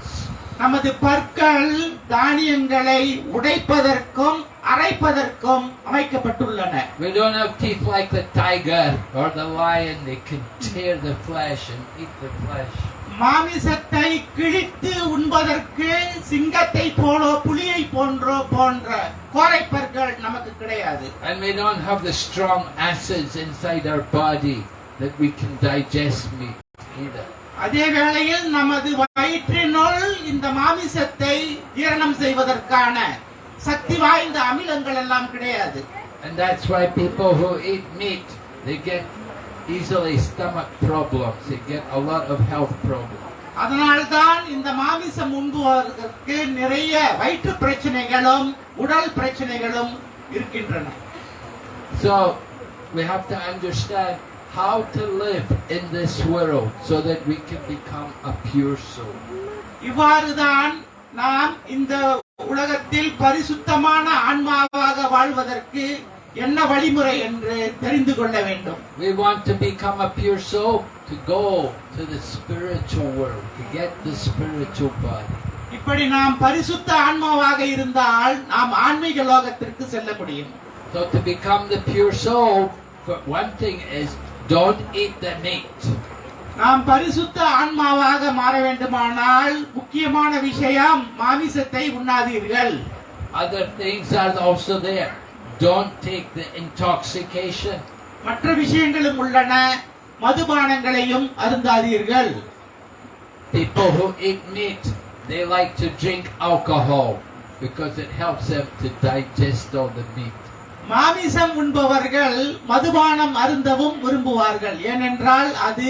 [SPEAKER 2] நமது பற்கள் தானியங்களை உடைப்பதற்கும் அரைப்பதற்கும் அமைக்கப்பட்டுள்ளன
[SPEAKER 1] We don't have teeth like the tiger or the lion. They can tear the flesh and eat the flesh.
[SPEAKER 2] மாமிசத்தை கிழித்து உண்பதற்கு சிங்கத்தை போலோ புலியை போன்றோ போன்ற கோரைப்பற்கள் நமக்கு கிடையாது
[SPEAKER 1] And we don't have the strong acids inside our body that we can digest meat either.
[SPEAKER 2] அதே வேளையில் நமது வயிற்றினுள் இந்த மாமிசத்தை ஜீரணம் செய்வதற்கான சக்தி வாய்ந்த அமிலங்கள் எல்லாம் கிடையாது
[SPEAKER 1] And that's why people who eat meat, they get easily stomach problems. They get a lot of health problems.
[SPEAKER 2] அதனால்தான் இந்த மாமிசம் உண்பவர்களுக்கு நிறைய வயிற்று பிரச்சனைகளும் உடல் பிரச்சனைகளும் இருக்கின்றன
[SPEAKER 1] So we have to understand how to live in this world so that we can become a pure soul.
[SPEAKER 2] இவ்வாறுதான் நாம் இந்த உலகத்தில் பரிசுத்தமான ஆன்மாவாக வாழ்வதற்கு என்ன வழிமுறை என்று தெரிந்து கொள்ள வேண்டும்
[SPEAKER 1] We want to become a pure soul to go to the spiritual world, to get the spiritual body.
[SPEAKER 2] இப்படி நாம் பரிசுத்த ஆன்மாவாக இருந்தால் நாம் ஆன்மீக லோகத்திற்கு செல்ல முடியும்
[SPEAKER 1] So to become the pure soul, one thing is don't eat the meat.
[SPEAKER 2] நாம் பரிசுத்த ஆன்மாவாக மாற வேண்டுமானால் முக்கியமான விஷயம் மாமிசத்தை உண்ணாதீர்கள்
[SPEAKER 1] Other things are also there. Don't take the intoxication.
[SPEAKER 2] மற்ற விஷயங்களும் உள்ளன மதுபானங்களையும் அருந்தாதீர்கள்
[SPEAKER 1] People who eat meat, they like to drink alcohol because it helps them to digest all the meat.
[SPEAKER 2] மாமிசம் உண்பவர்கள் மதுபானம் அருந்தவும் விரும்புவார்கள் ஏனென்றால் அது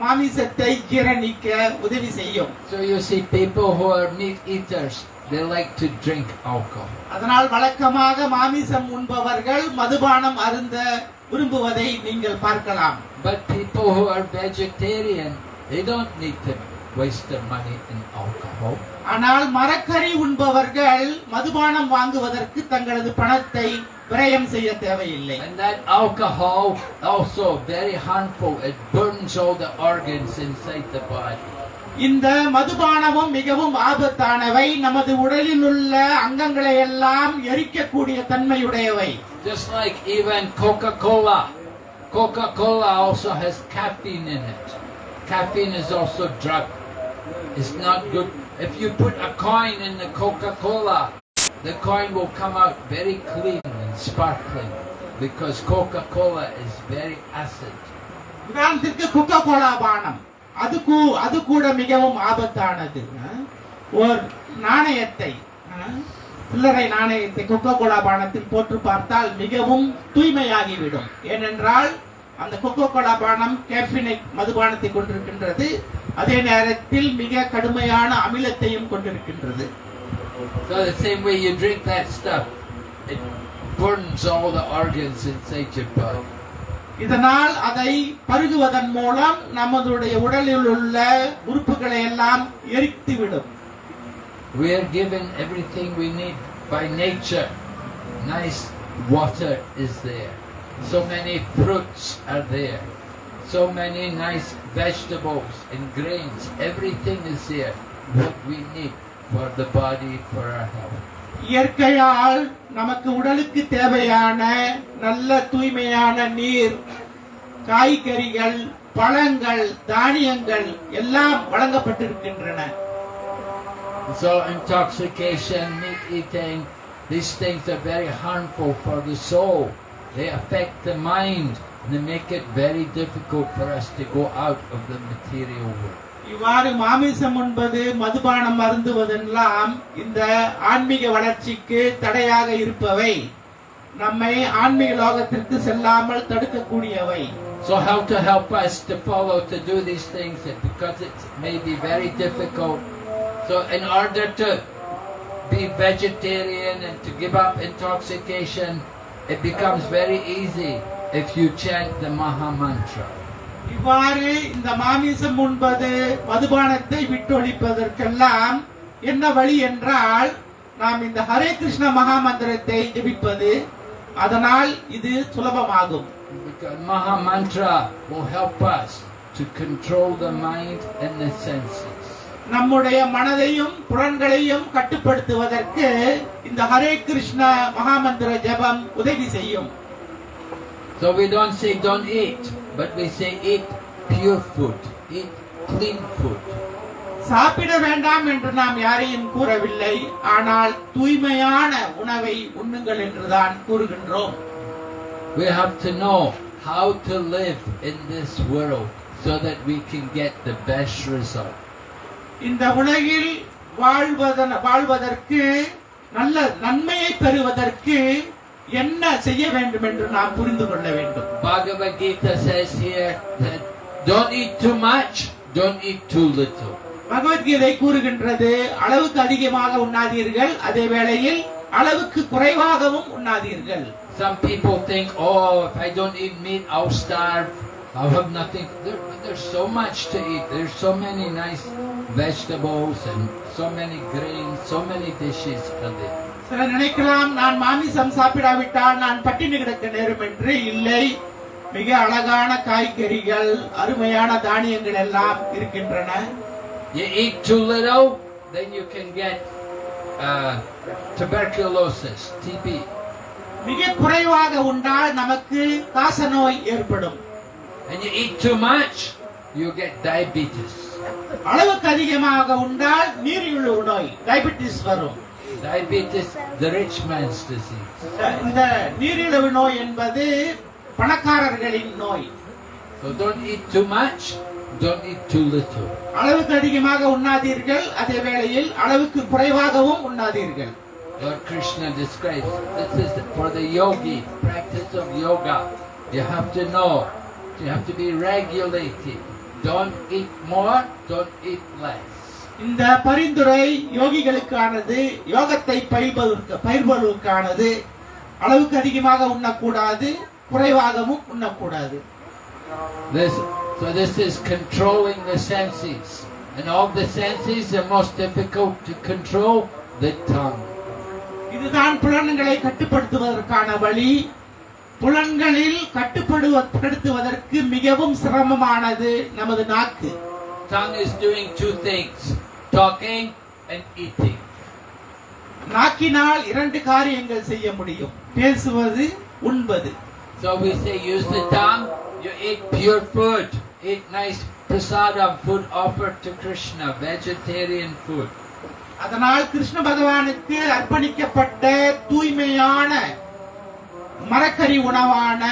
[SPEAKER 2] மாமிசத்தை ஜீரணிக்க உதவி செய்யும்
[SPEAKER 1] So you see people who are meat eaters, they like to drink alcohol.
[SPEAKER 2] அதனால் வழக்கமாக மாமிசம் உண்பவர்கள் மதுபானம் அருந்த விரும்புவதை நீங்கள் பார்க்கலாம்
[SPEAKER 1] But people who are vegetarian, they don't need to waste their money in alcohol.
[SPEAKER 2] ஆனால் மரக்கறி உண்பவர்கள் மதுபானம் வாங்குவதற்கு தங்களது பணத்தை விரயம் செய்ய தேவையில்லை
[SPEAKER 1] And that alcohol also very harmful. It burns all the organs inside the body.
[SPEAKER 2] இந்த மதுபானமும் மிகவும் ஆபத்தானவை நமது உடலில் உள்ள அங்கங்களை எல்லாம் எரிக்கக்கூடிய தன்மையுடையவை
[SPEAKER 1] Just like even Coca-Cola. Coca-Cola also has caffeine in it. Caffeine is also drug. It's not good. If you put a coin in the Coca-Cola, the coin will come out very clean and sparkling because Coca-Cola is very acid.
[SPEAKER 2] உதாரணத்திற்கு Coca Cola பானம். அது கூ அது கூட மிகவும் ஆபத்தானது. அஹ். நாணயத்தை அஹ், சில்லறை நாணயத்தை கொக்கோ கோலா பானத்தில் போட்டு பார்த்தால் மிகவும் தூய்மையாகிவிடும். ஏனென்றால் அந்த கொக்கோ கோலா பானம் கேஃபினை மதுபானத்தை கொண்டிருக்கின்றது. அதே நேரத்தில் மிக கடுமையான அமிலத்தையும் கொண்டிருக்கின்றது.
[SPEAKER 1] So the same way you drink that stuff, it burns all the organs inside your body.
[SPEAKER 2] இதனால் அதை பருகுவதன் மூலம் நமதுடைய உடலில் உள்ள உறுப்புகளை எல்லாம் எரித்துவிடும்
[SPEAKER 1] We are given everything we need by nature. Nice water is there. So many fruits are there. So many nice vegetables and grains. Everything is there. What we need For the body, for our health.
[SPEAKER 2] இயற்கையால் நமக்கு உடலுக்கு தேவையான நல்ல தூய்மையான நீர் காய்கறிகள் பழங்கள் தானியங்கள் எல்லாம் வழங்கப்பட்டிருக்கின்றன
[SPEAKER 1] So intoxication, meat eating, these things are very harmful for the soul. they affect the mind. They make it very difficult for us to go out of the material world.
[SPEAKER 2] இவ்வாறு மாமிசம் உண்பது மதுபானம் அருந்துவதெல்லாம் இந்த ஆன்மீக வளர்ச்சிக்கு தடையாக இருப்பவை நம்மை ஆன்மீக லோகத்திற்கு செல்லாமல் தடுக்கக்கூடியவை
[SPEAKER 1] So how to help us to follow to do these things because it may be very difficult. So in order to be vegetarian and to give up intoxication, it becomes very easy if you chant the Maha Mantra.
[SPEAKER 2] இவ்வாறு இந்த மாமிசம் உண்பது மதுபானத்தை விட்டொழிப்பதற்கெல்லாம் என்ன வழி என்றால் நாம் இந்த ஹரே கிருஷ்ண மகா மந்திரத்தை ஜெபிப்பது. அதனால் இது சுலபமாகும்.
[SPEAKER 1] Maha Mantra will help us to control the mind and the senses.
[SPEAKER 2] நம்முடைய மனதையும் புலன்களையும் கட்டுப்படுத்துவதற்கு இந்த ஹரே கிருஷ்ண மகாமந்திர ஜெபம் உதவி செய்யும்.
[SPEAKER 1] So we don't say don't eat, but we say eat pure food, eat clean food.
[SPEAKER 2] சாப்பிட வேண்டாம் என்று நாம் யாரையும் கூறவில்லை ஆனால் தூய்மையான உணவை உண்ணுங்கள் என்றுதான் கூறுகின்றோம்
[SPEAKER 1] We have to know how to live in this world so that we can get the best result.
[SPEAKER 2] இந்த உலகில் வாழ்வதற்கு நல்ல நன்மையை பெறுவதற்கு என்ன செய்ய வேண்டும் என்று நாம் புரிந்து கொள்ள வேண்டும்
[SPEAKER 1] Bhagavad Gita says here that don't eat too much, don't eat too little.
[SPEAKER 2] Bhagavad Gita கூறுகின்றது அளவுக்கு அதிகமாக உண்ணாதீர்கள் அதே வேளையில் அளவுக்கு குறைவாகவும் உண்ணாதீர்கள்
[SPEAKER 1] Some people think, oh, if I don't eat meat, I'll starve. I'll have nothing. There, there's so much to eat. There's so many nice vegetables and so many grains, so many dishes for them.
[SPEAKER 2] சிலர் நினைக்கலாம் நான் மாமிசம் சாப்பிடாவிட்டால் நான் பட்டினி கிடக்க நேரும் என்று இல்லை மிக அழகான காய்கறிகள் அருமையான தானியங்கள் எல்லாம் இருக்கின்றன
[SPEAKER 1] You eat too little, then you can get uh, tuberculosis, TB.
[SPEAKER 2] மிக குறைவாக உண்டால் நமக்கு காசநோய் ஏற்படும்
[SPEAKER 1] And you eat too much, you get diabetes.
[SPEAKER 2] அளவுக்கு அதிகமாக உண்டால் நீரிழிவு நோய் டயபிட்டிஸ் வரும்
[SPEAKER 1] Diabetes, the rich man's disease.
[SPEAKER 2] இந்த நீரிழிவு நோய் என்பது பணக்காரர்களின் நோய்
[SPEAKER 1] So don't eat too much, don't eat too little.
[SPEAKER 2] அளவுக்கு அதிகமாக உண்ணாதீர்கள் அதே வேளையில் அளவுக்கு குறைவாகவும் உண்ணாதீர்கள்
[SPEAKER 1] Lord Krishna describes this is for the yogi, practice of yoga. You have to know, you have to be regulated. Don't eat more, don't eat less.
[SPEAKER 2] இந்த பரிந்துரை யோகிகளுக்கானது யோகத்தை பயில்வதற்கு பயிர்வதற்கானது அளவுக்கு அதிகமாக உண்ணக்கூடாது குறைவாகவும் உண்ணக்கூடாது
[SPEAKER 1] This, so this is controlling the senses. And of the senses, the most difficult to control, the tongue.
[SPEAKER 2] இதுதான் புலன்களை கட்டுப்படுத்துவதற்கான வழி புலன்களில் கட்டுப்படுத்துவதற்கு மிகவும் சிரமமானது நமது நாக்கு
[SPEAKER 1] Tongue is doing two things, talking and eating.
[SPEAKER 2] நாக்கினால் இரண்டு காரியங்கள் செய்ய முடியும் பேசுவது உண்பது
[SPEAKER 1] So we say use the tongue, you eat pure food, eat nice prasadam, food offered to Krishna, vegetarian food.
[SPEAKER 2] அதனால் கிருஷ்ண பகவானுக்கு அர்ப்பணிக்கப்பட்ட தூய்மையான மரக்கறி உணவான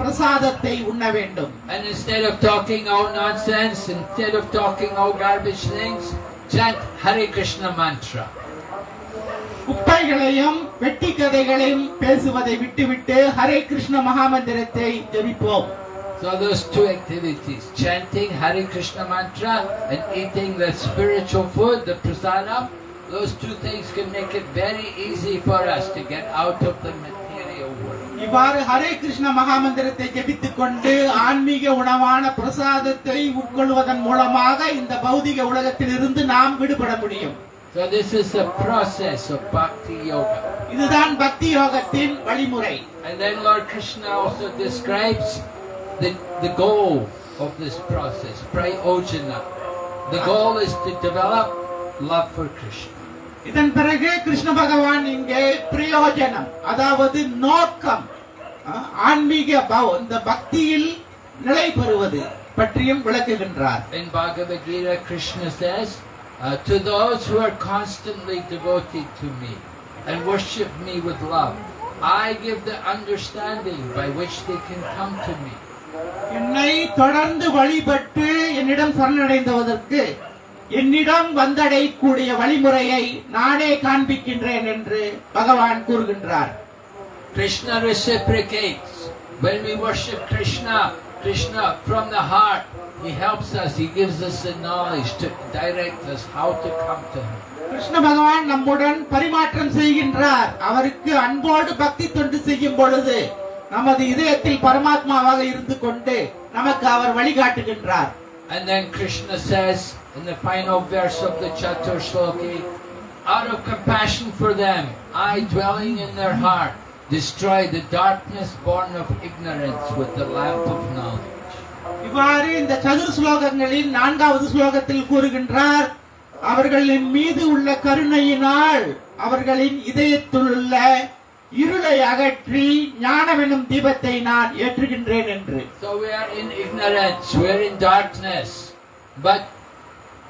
[SPEAKER 2] பிரசாதத்தை உண்ண வேண்டும்
[SPEAKER 1] And instead of talking all nonsense, instead of talking all garbage things, chant Hare Krishna mantra.
[SPEAKER 2] குப்பைகளையும் வெட்டி கதைகளையும் பேசுவதை விட்டுவிட்டு ஹரே கிருஷ்ண மகாமந்திரத்தை ஜெபிப்போம்
[SPEAKER 1] So those two activities, chanting Hare Krishna mantra and eating the spiritual food, the prasadam, those two things can make it very easy for us to get out of the material.
[SPEAKER 2] இவ்வாறு ஹரே கிருஷ்ண மகாமந்திரத்தை ஜெபித்துக் கொண்டு ஆன்மீக உணவான பிரசாதத்தை உட்கொள்வதன் மூலமாக இந்த பௌதிக உலகத்தில் இருந்து நாம் விடுபட முடியும்
[SPEAKER 1] So this is the process of bhakti yoga.
[SPEAKER 2] இதுதான் பக்தி யோகத்தின் வழிமுறை
[SPEAKER 1] And then Lord Krishna also describes the, the goal of this process, prayojana. The goal is to develop love for Krishna.
[SPEAKER 2] இதன் பிறகு கிருஷ்ண பகவான் இங்கே பிரயோஜனம் அதாவது நோக்கம் ஆன்மீக பவ- இந்த பக்தியில் நிலை பெறுவது பற்றியும் விளக்குகின்றார்
[SPEAKER 1] In Bhagavad Gita, Krishna says, uh, To those who are constantly devoted to me and worship me with love, I give the understanding by which they can come to me.
[SPEAKER 2] என்னை தொடர்ந்து வழிபட்டு என்னிடம் சரணடைந்ததற்கு என்னிடம் வந்தடையக்கூடிய வழிமுறையை நானே காண்பிக்கின்றேன் என்று பகவான் கூறுகின்றார்
[SPEAKER 1] Krishna reciprocates. When we worship Krishna, Krishna from the heart, He helps us, He gives us the knowledge to direct us how to come to Him.
[SPEAKER 2] Krishna பகவான் நம்முடன் பரிமாற்றம் செய்கின்றார் அவருக்கு அன்போடு பக்தி தொண்டு செய்யும் பொழுது நமது இதயத்தில் பரமாத்மாவாக இருந்து கொண்டு நமக்கு அவர் வழிகாட்டுகின்றார்
[SPEAKER 1] And then Krishna says in the final verse of the Chatur Shloki, out of compassion for them, I dwelling in their heart, destroy the darkness born of ignorance with the lamp of knowledge.
[SPEAKER 2] இவ்வாறு இந்த சதுர் ஸ்லோகங்களில் நான்காவது ஸ்லோகத்தில் கூறுகின்றார் அவர்களின் மீது உள்ள கருணையினால் அவர்களின் இதயத்தில் உள்ள இருளை அகற்றி ஞானம் எனும் தீபத்தை நான் ஏற்றுகின்றேன் என்று
[SPEAKER 1] So we are in ignorance, we are in darkness. But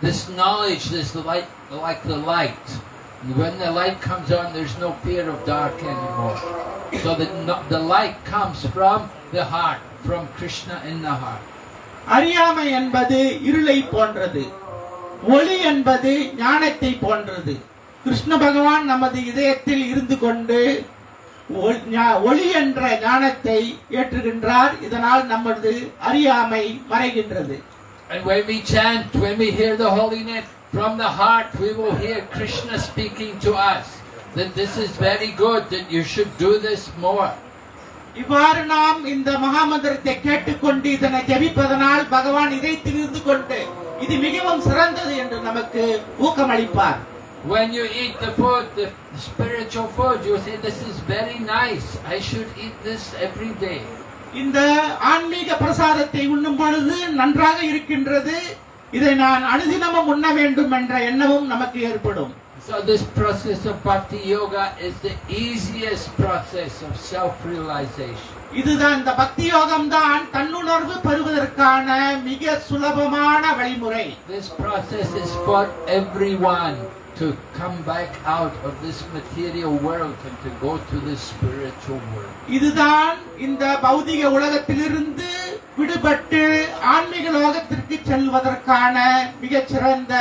[SPEAKER 1] this knowledge, is light, like the light, when the light comes on, there's no fear of dark anymore. So the, the light comes from the heart, from Krishna in the heart.
[SPEAKER 2] அறியாமை என்பது இருளை போன்றது ஒளி என்பது ஞானத்தை போன்றது கிருஷ்ண பகவான் நமது இதயத்தில் இருந்து கொண்டு ஒளி என்ற ஞானத்தை ஏற்றுகின்றார் இதனால் நமது அறியாமை மறைகின்றது
[SPEAKER 1] And when we chant, when we hear the holy name from the heart, we will hear Krishna speaking to us that this is very good, that you should do this more.
[SPEAKER 2] இவ்வாறு நாம் இந்த மகாமந்திரத்தை கேட்டுக்கொண்டு இதனை ஜெபிப்பதனால் பகவான் இதயத்தில் இருந்து கொண்டு இது மிகவும் சிறந்தது என்று நமக்கு ஊக்கமளிப்பார்
[SPEAKER 1] When you eat the food, the spiritual food, you say, This is very nice. I should eat this every day.
[SPEAKER 2] இந்த ஆன்மீக பிரசாதத்தை உண்ணும் பொழுது நன்றாக இருக்கின்றது. இதை நான் அனுதினமும் உண்ண வேண்டும் என்ற எண்ணமும் நமக்கு ஏற்படும்.
[SPEAKER 1] So, this process of bhakti yoga is the easiest process of self realization.
[SPEAKER 2] இதுதான் இந்த பக்தி யோகம் தான் தன்னுணர்வு பெறுவதற்கான மிக சுலபமான வழிமுறை.
[SPEAKER 1] This process is for everyone. To come back out of this material world and to go to the spiritual world.
[SPEAKER 2] இதுதான் இந்த பௌதிக உலகத்திலிருந்து விடுபட்டு ஆன்மீக லோகத்திற்கு செல்வதற்கான மிகச் சிறந்த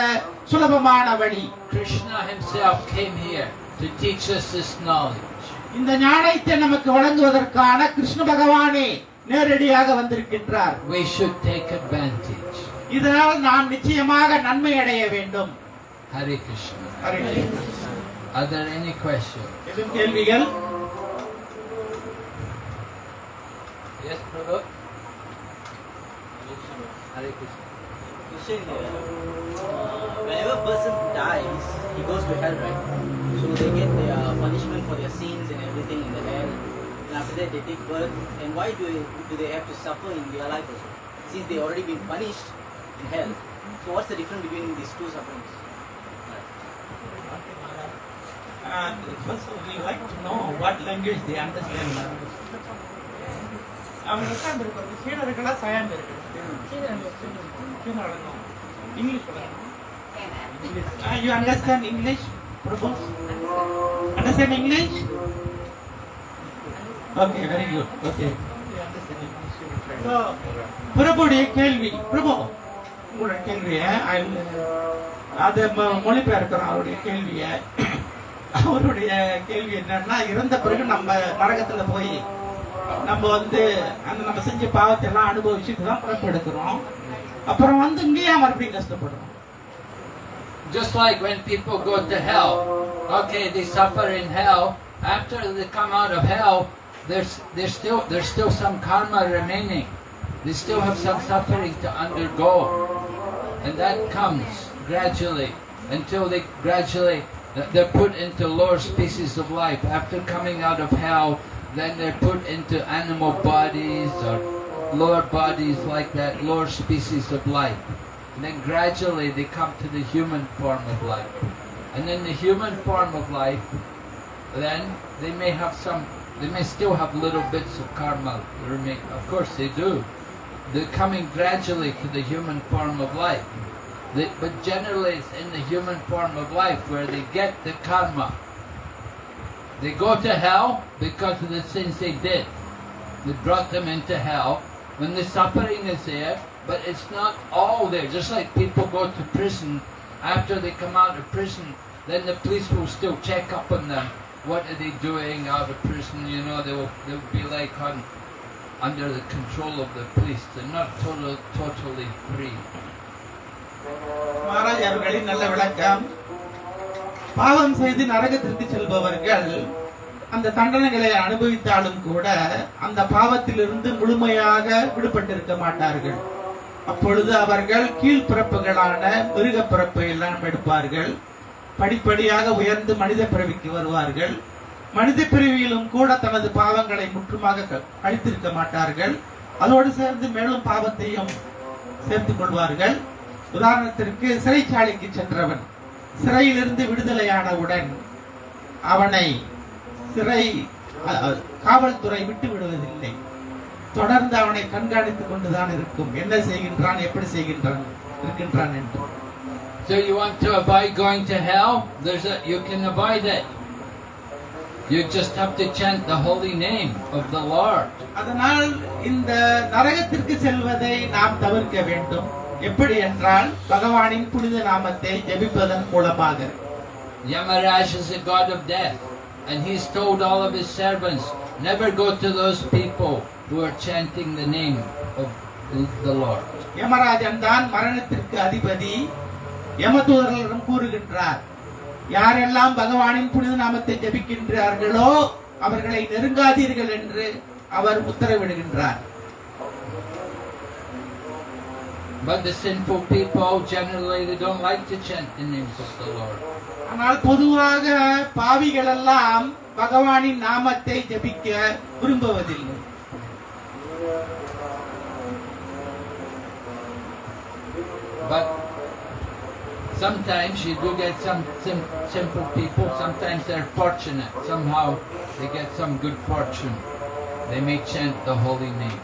[SPEAKER 2] சுலபமான வழி
[SPEAKER 1] Krishna himself came here to teach us this knowledge.
[SPEAKER 2] இந்த ஞானத்தை நமக்கு வழங்குவதற்கான கிருஷ்ண பகவானே நேரடியாக வந்திருக்கின்றார்
[SPEAKER 1] We should take advantage.
[SPEAKER 2] இதனால் நாம் நிச்சயமாக நன்மை அடைய வேண்டும்
[SPEAKER 1] Hare Krishna. Are there any questions?
[SPEAKER 2] Miguel?
[SPEAKER 1] Yes, brother.
[SPEAKER 4] Question here. Whenever a person dies, he goes to hell, right? So they get their punishment for their sins and everything in the hell. And after that, they take birth. And why do they, do they have to suffer in their life also? Since they already been punished in hell. So what's the difference between these two sufferings?
[SPEAKER 2] Uh, first we like to know what language they understand. அவங்க உட்கார்ந்து இருக்கிறது சீனர்களா சயாம் இருக்கு English you understand English Prabhu understand English okay very good okay பிரபுடைய கேள்வி பிரபு உங்களோட கேள்விய அதை ம- மொழிபெயர்க்கிறோம் அவருடைய கேள்விய அவருடைய கேள்வி என்னன்னா இறந்த பிறகு நம்ம நரகத்துல போய் நம்ம வந்து அந்த நம்ம செஞ்ச பாவத்தை எல்லாம் அனுபவிச்சுட்டு தான் பிறப்பெடுக்கிறோம் அப்புறம் வந்து இங்கேயே மறுபடியும் கஷ்டப்படுறோம்
[SPEAKER 1] Just like when people go to hell, okay, they suffer in hell. After they come out of hell, there's there's still there's still some karma remaining. They still have some suffering to undergo, and that comes gradually until they gradually they're put into lower species of life. After coming out of hell, then they're put into animal bodies or lower bodies like that, lower species of life. And then gradually they come to the human form of life. And in the human form of life, then they may have some, they may still have little bits of karma remain. Of course they do. They're coming gradually to the human form of life. They, but generally it's in the human form of life where they get the karma. They go to hell because of the sins they did. They brought them into hell. When the suffering is there, but it's not all there. Just like people go to prison, after they come out of prison, then the police will still check up on them. What are they doing out of prison? You know, they will they'll be like on under the control of the police. They're not total, totally free.
[SPEAKER 2] Maharaj அவர்களின் நல்ல விளக்கம். பாவம் செய்து நரகத்திற்கு செல்பவர்கள் அந்த தண்டனைகளை அனுபவித்தாலும் கூட அந்த பாவத்திலிருந்து முழுமையாக விடுபட்டிருக்க மாட்டார்கள். அப்பொழுது அவர்கள் கீழ்பிறப்புகளான மிருக பிறப்பு எல்லாம் எடுப்பார்கள். படிப்படியாக உயர்ந்து மனித பிறவிக்கு வருவார்கள். மனித பிறவியிலும் கூட தனது பாவங்களை முற்றுமாக க- அழித்திருக்க மாட்டார்கள். அதோடு சேர்ந்து மேலும் பாவத்தையும் சேர்த்துக் கொள்வார்கள். உதாரணத்திற்கு சிறைச்சாலைக்கு சென்றவன் சிறையிலிருந்து விடுதலையானவுடன் அவனை சிறை காவல்துறை விட்டு விடுவதில்லை தொடர்ந்து அவனை கண்காணித்துக் கொண்டுதான் இருக்கும் என்ன செய்கின்றான் எப்படி செய்கின்றான் இருக்கின்றான் என்று
[SPEAKER 1] So you want to avoid going to hell? There's a you can avoid it. You just have to chant the holy name of the Lord.
[SPEAKER 2] அதனால் இந்த நரகத்திற்கு செல்வதை நாம் தவிர்க்க வேண்டும் எப்படி என்றால் பகவானின் புனித நாமத்தை ஜெபிப்பதன் மூலமாக.
[SPEAKER 1] Yamaraj is the god of death, and he's told all of his servants, never go to those people who are chanting the name of the Lord.
[SPEAKER 2] Yamarajan தான் மரணத்திற்கு அதிபதி. யமதூதர்களிடம் கூறுகின்றார் யாரெல்லாம் பகவானின் புனித நாமத்தை ஜெபிக்கின்றார்களோ அவர்களை நெருங்காதீர்கள் என்று அவர் உத்தரவிடுகின்றார்.
[SPEAKER 1] But the sinful people generally they don't like to chant the names of the Lord.
[SPEAKER 2] ஆனால் பொதுவாக பாவிகள் எல்லாம் பகவானின் நாமத்தை ஜெபிக்க விரும்புவதில்லை
[SPEAKER 1] But sometimes you do get some sim- simple people, sometimes they're fortunate. Somehow they get some good fortune. They may chant the holy name.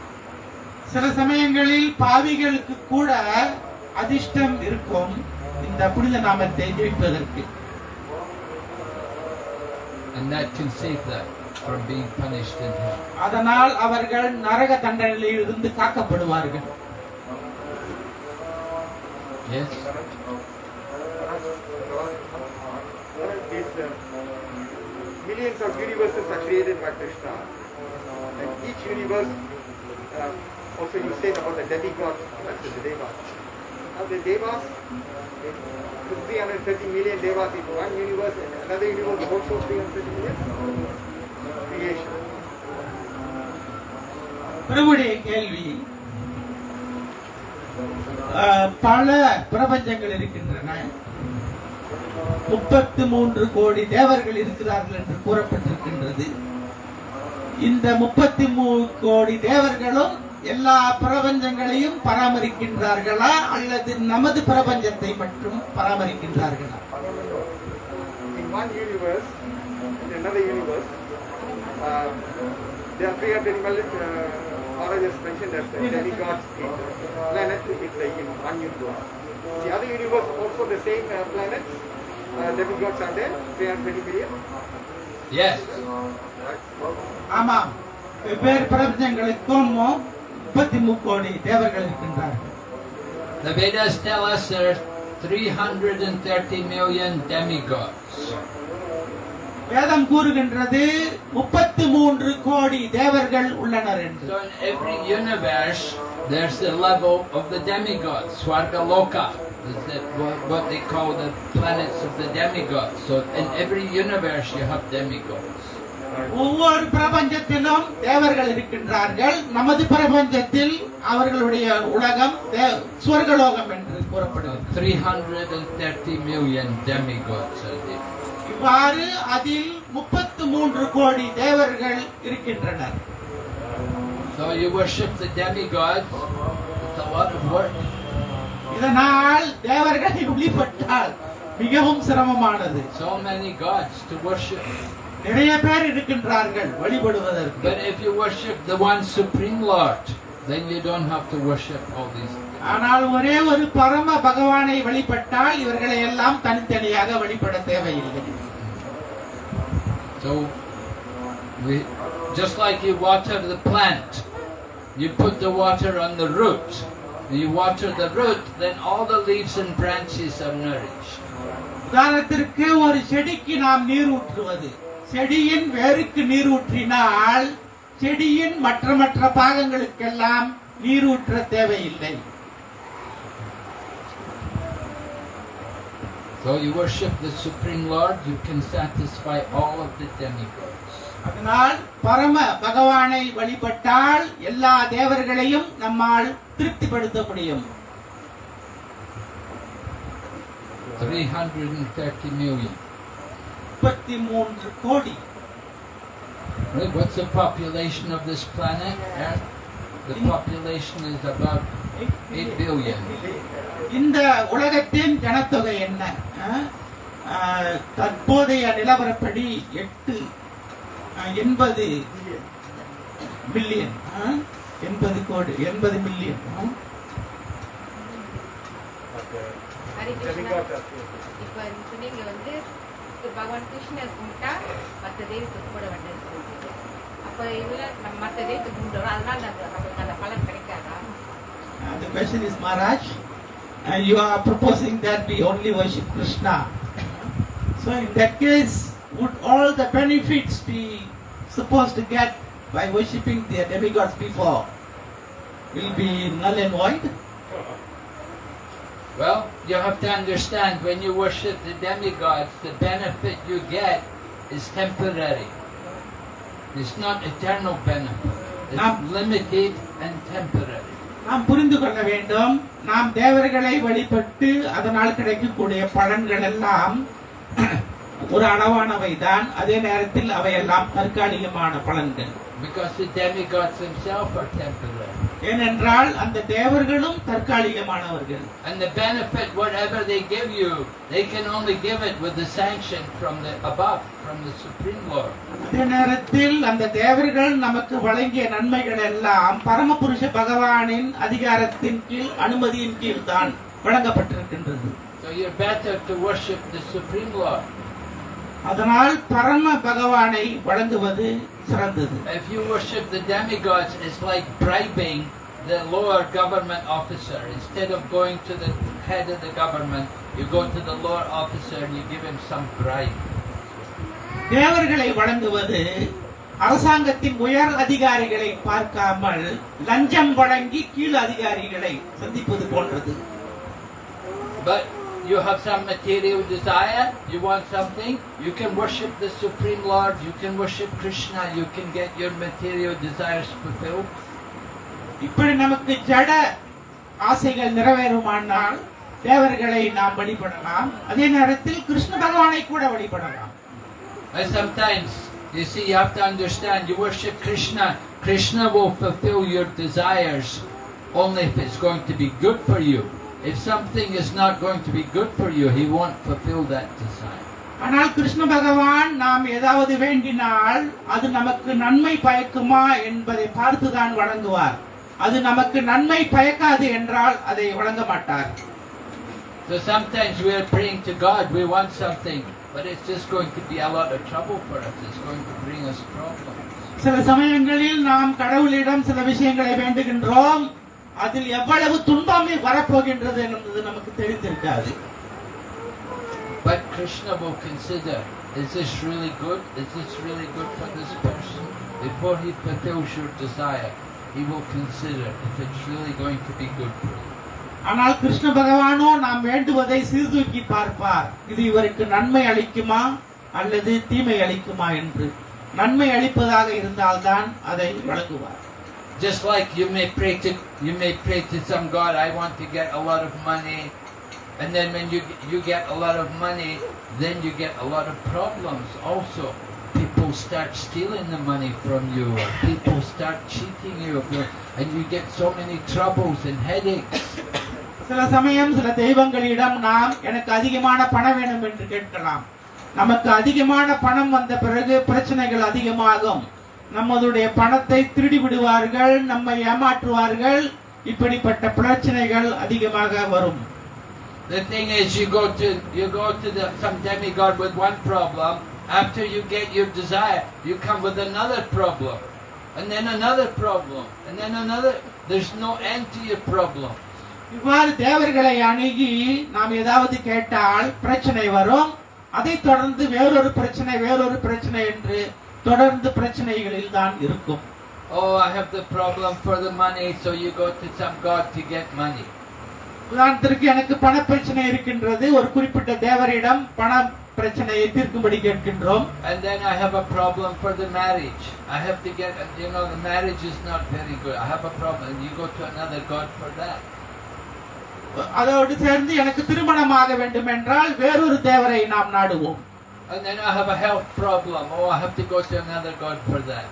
[SPEAKER 2] சில சமயங்களில் பாவிகளுக்கு கூட அதிர்ஷ்டம் இருக்கும் இந்த புனித நாமத்தை ஜெபிப்பதற்கு
[SPEAKER 1] And that can save them from being punished in hell.
[SPEAKER 2] அதனால் அவர்கள் நரக தண்டனையில் இருந்து காக்கப்படுவார்கள்
[SPEAKER 1] Yes?
[SPEAKER 5] Uh, millions of universes are created by Krishna. And each universe, uh, also you said about the demigods, that's the devas. Now the devas, 330 million devas in one universe and another universe also 330 million creation.
[SPEAKER 2] பிரபுடைய கேள்வி பல பிரபஞ்சங்கள் இருக்கின்றன முப்பத்தி மூன்று கோடி தேவர்கள் இருக்கிறார்கள் என்று கூறப்பட்டிருக்கின்றது இந்த முப்பத்தி மூணு கோடி தேவர்களும் எல்லா பிரபஞ்சங்களையும் பராமரிக்கின்றார்களா அல்லது நமது பிரபஞ்சத்தை மட்டும் பராமரிக்கின்றார்களா
[SPEAKER 5] In one universe, in another universe, uh, there are 300 million, uh, Mara just mentioned that the demigods in planet in the in one universe. The other universe also the same uh, planets, uh, demigods are there, 320 million.
[SPEAKER 1] Yes.
[SPEAKER 2] ஆமாம் வெவ்வேறு பிரபஞ்சங்களுக்கும் முப்பத்தி மூணு கோடி தேவர்கள் இருக்கின்றார்கள்
[SPEAKER 1] The Vedas tell us there are 330 million demigods.
[SPEAKER 2] வேதம் கூறுகின்றது முப்பத்தி மூன்று கோடி தேவர்கள் உள்ளனர் என்று
[SPEAKER 1] So in every universe, there's the level of the demigods, Swargaloka. Is that what, what they call the planets of the demigods. So in every universe, you have demigods.
[SPEAKER 2] ஒவ்வொரு பிரபஞ்சத்திலும் தேவர்கள் இருக்கின்றார்கள் நமது பிரபஞ்சத்தில் அவர்களுடைய உலகம் சுவர்கலோகம் என்று கூறப்படுகிறது
[SPEAKER 1] 330 million demigods are there.
[SPEAKER 2] இவ்வாறு அதில் முப்பத்து மூன்று கோடி தேவர்கள் இருக்கின்றனர்
[SPEAKER 1] So you worship the demigods, it's a lot of work.
[SPEAKER 2] இதனால் தேவர்களை வழிபட்டால் மிகவும் சிரமமானது
[SPEAKER 1] So many gods to worship.
[SPEAKER 2] நிறைய பேர் இருக்கின்றார்கள் வழிபடுவதற்கு
[SPEAKER 1] But if you worship the one supreme Lord, then you don't have to worship all these.
[SPEAKER 2] ஆனால் ஒரே ஒரு பரம பகவானை வழிபட்டால் இவர்களை எல்லாம் தனித்தனியாக வழிபட தேவையில்லை
[SPEAKER 1] So We, just like you water the plant, you put the water on the root. You water the root, then all the leaves and branches are nourished.
[SPEAKER 2] உதாரணத்திற்கு ஒரு செடிக்கு நாம் நீர் ஊற்றுவது செடியின் வேருக்கு நீர் ஊற்றினால் செடியின் மற்ற மற்ற பாகங்களுக்கெல்லாம் நீர் ஊற்ற தேவையில்லை
[SPEAKER 1] So you worship the Supreme Lord, you can satisfy all of the demigods.
[SPEAKER 2] அதனால் பரம பகவானை வழிபட்டால் எல்லா தேவர்களையும் நம்மால் திருப்திப்படுத்த முடியும்
[SPEAKER 1] 330 million.
[SPEAKER 2] முப்பத்தி மூன்று கோடி
[SPEAKER 1] Right? What's the population of this planet, Earth? The population is about 8 billion.
[SPEAKER 2] இந்த உலகத்தின் ஜனத்தொகை என்ன தற்போதைய நிலவரப்படி எட்டு எண்பது மில்லியன்? எண்பது கோடி எண்பது மில்லியன்.
[SPEAKER 6] இப்போ சொன்னீங்க வந்து பகவான் கிருஷ்ணர் கும்பிட்டா மற்ற தெய்வத்தை கும்பிட வேண்டாம்னு சொல்றீங்க அப்ப இதுல நம்ம மற்ற தெய்வத்தை கும்பிடுறோம் அதனால அந்த- நமக்கு அந்த பலன் கிடைக்காதா
[SPEAKER 2] Uh, the question is Maharaj, uh, you are proposing that we only worship Krishna. So in that case, would all the benefits be supposed to get by worshipping the demigods before will be null and void?
[SPEAKER 1] Well, you have to understand when you worship the demigods, the benefit you get is temporary. It's not eternal benefit. It's limited and temporary.
[SPEAKER 2] நாம் புரிந்து கொள்ள வேண்டும் நாம் தேவர்களை வழிபட்டு அதனால் கிடைக்கக்கூடிய பலன்கள் எல்லாம் ஒரு அளவானவை தான் அதே நேரத்தில் அவையெல்லாம் தற்காலிகமான பலன்கள்
[SPEAKER 1] Because the demigods themselves are temporary.
[SPEAKER 2] ஏனென்றால் அந்த தேவர்களும் தற்காலிகமானவர்கள்
[SPEAKER 1] And the benefit, whatever they give you, they can only give it with the sanction from the above, from the Supreme Lord.
[SPEAKER 2] அதே நேரத்தில் அந்த தேவர்கள் நமக்கு வழங்கிய நன்மைகள் எல்லாம் பரமபுருஷ பகவானின் அதிகாரத்தின் கீழ் அனுமதியின் கீழ் தான் வழங்கப்பட்டிருக்கின்றது
[SPEAKER 1] So you're better to worship the Supreme Lord.
[SPEAKER 2] அதனால் பரம பகவானை வழங்குவது சிறந்தது
[SPEAKER 1] If you worship the demigods, it's like bribing the lower government officer. Instead of going to the head of the government, you go to the lower officer and you give him some bribe.
[SPEAKER 2] தேவர்களை வழங்குவது அரசாங்கத்தின் உயர் அதிகாரிகளை பார்க்காமல் லஞ்சம் வழங்கி கீழ் அதிகாரிகளை சந்திப்பது போன்றது
[SPEAKER 1] But you have some material desire, you want something, you can worship the Supreme Lord, you can worship Krishna, you can get your material desires fulfilled.
[SPEAKER 2] இப்படி நமக்கு ஜட ஆசைகள் நிறைவேறுமானால் தேவர்களை நாம் வழிபடலாம் அதே நேரத்தில் கிருஷ்ண பகவானை கூட வழிபடலாம்
[SPEAKER 1] And sometimes, you see, you have to understand, you worship Krishna, Krishna will fulfill your desires only if it's going to be good for you. If something is not going to be good for you, he won't fulfill that desire.
[SPEAKER 2] ஆனால் கிருஷ்ண பகவான் நாம் ஏதாவது வேண்டினால் அது நமக்கு நன்மை பயக்குமா என்பதை பார்த்துதான் வழங்குவார் அது நமக்கு நன்மை பயக்காது என்றால் அதை வழங்க மாட்டார்
[SPEAKER 1] So sometimes we are praying to God, we want something, but it's just going to be a lot of trouble for us. It's going to bring us problems.
[SPEAKER 2] சில சமயங்களில் நாம் கடவுளிடம் சில விஷயங்களை வேண்டுகின்றோம் அதில் எவ்வளவு துன்பமே வரப்போகின்றது என்பது நமக்கு தெரிந்திருக்காது
[SPEAKER 1] But Krishna will consider, is this really good? Is this really good for this person? Before he fulfills your desire, he will consider if it's really going to be good for you.
[SPEAKER 2] ஆனால் கிருஷ்ண பகவானோ நாம் வேண்டுவதை சீர்தூக்கி பார்ப்பார் இது இவருக்கு நன்மை அளிக்குமா அல்லது தீமை அளிக்குமா என்று நன்மை அளிப்பதாக இருந்தால்தான் அதை வழங்குவார்
[SPEAKER 1] Just like you may pray to you may pray to some God, I want to get a lot of money, and then when you you get a lot of money, then you get a lot of problems. Also, people start stealing the money from you, or people start cheating you, and you get so many troubles and headaches.
[SPEAKER 2] சில சமயம் சில தெய்வங்களிடம் நாம் எனக்கு அதிகமான பணம் வேணும் என்று கேட்கலாம் நமக்கு அதிகமான பணம் வந்த பிறகு பிரச்சனைகள் அதிகமாகும் நம்மளுடைய பணத்தை திருடி விடுவார்கள் நம்மை ஏமாற்றுவார்கள் இப்படிப்பட்ட பிரச்சனைகள் அதிகமாக வரும்
[SPEAKER 1] The thing is, you go to you go to the, some demigod with one problem, After you get your desire, you come with another problem, and then another problem, and then another. There's no end to your problem.
[SPEAKER 2] இவ்வாறு தேவர்களை அணுகி நாம் ஏதாவது கேட்டால் பிரச்சனை வரும் அதைத் தொடர்ந்து வேறொரு பிரச்சனை வேறொரு பிரச்சனை என்று தொடர்ந்து பிரச்சனைகளில் தான் இருக்கும்
[SPEAKER 1] Oh, I have the problem for the money, so you go to some god to get money.
[SPEAKER 2] உதாரணத்திற்கு எனக்கு பண பிரச்சனை இருக்கின்றது ஒரு குறிப்பிட்ட தேவரிடம் பண பிரச்சனையை தீர்க்கும்படி கேட்கின்றோம்
[SPEAKER 1] And then I have a problem for the marriage. I have to get, you know, the marriage is not very good. I have a problem. And you go to another god for that.
[SPEAKER 2] அதோடு சேர்ந்து எனக்கு திருமணமாக வேண்டும் என்றால் வேறொரு தேவரை நாம் நாடுவோம்
[SPEAKER 1] And then I have a health problem. Oh, I have to go to another god for that.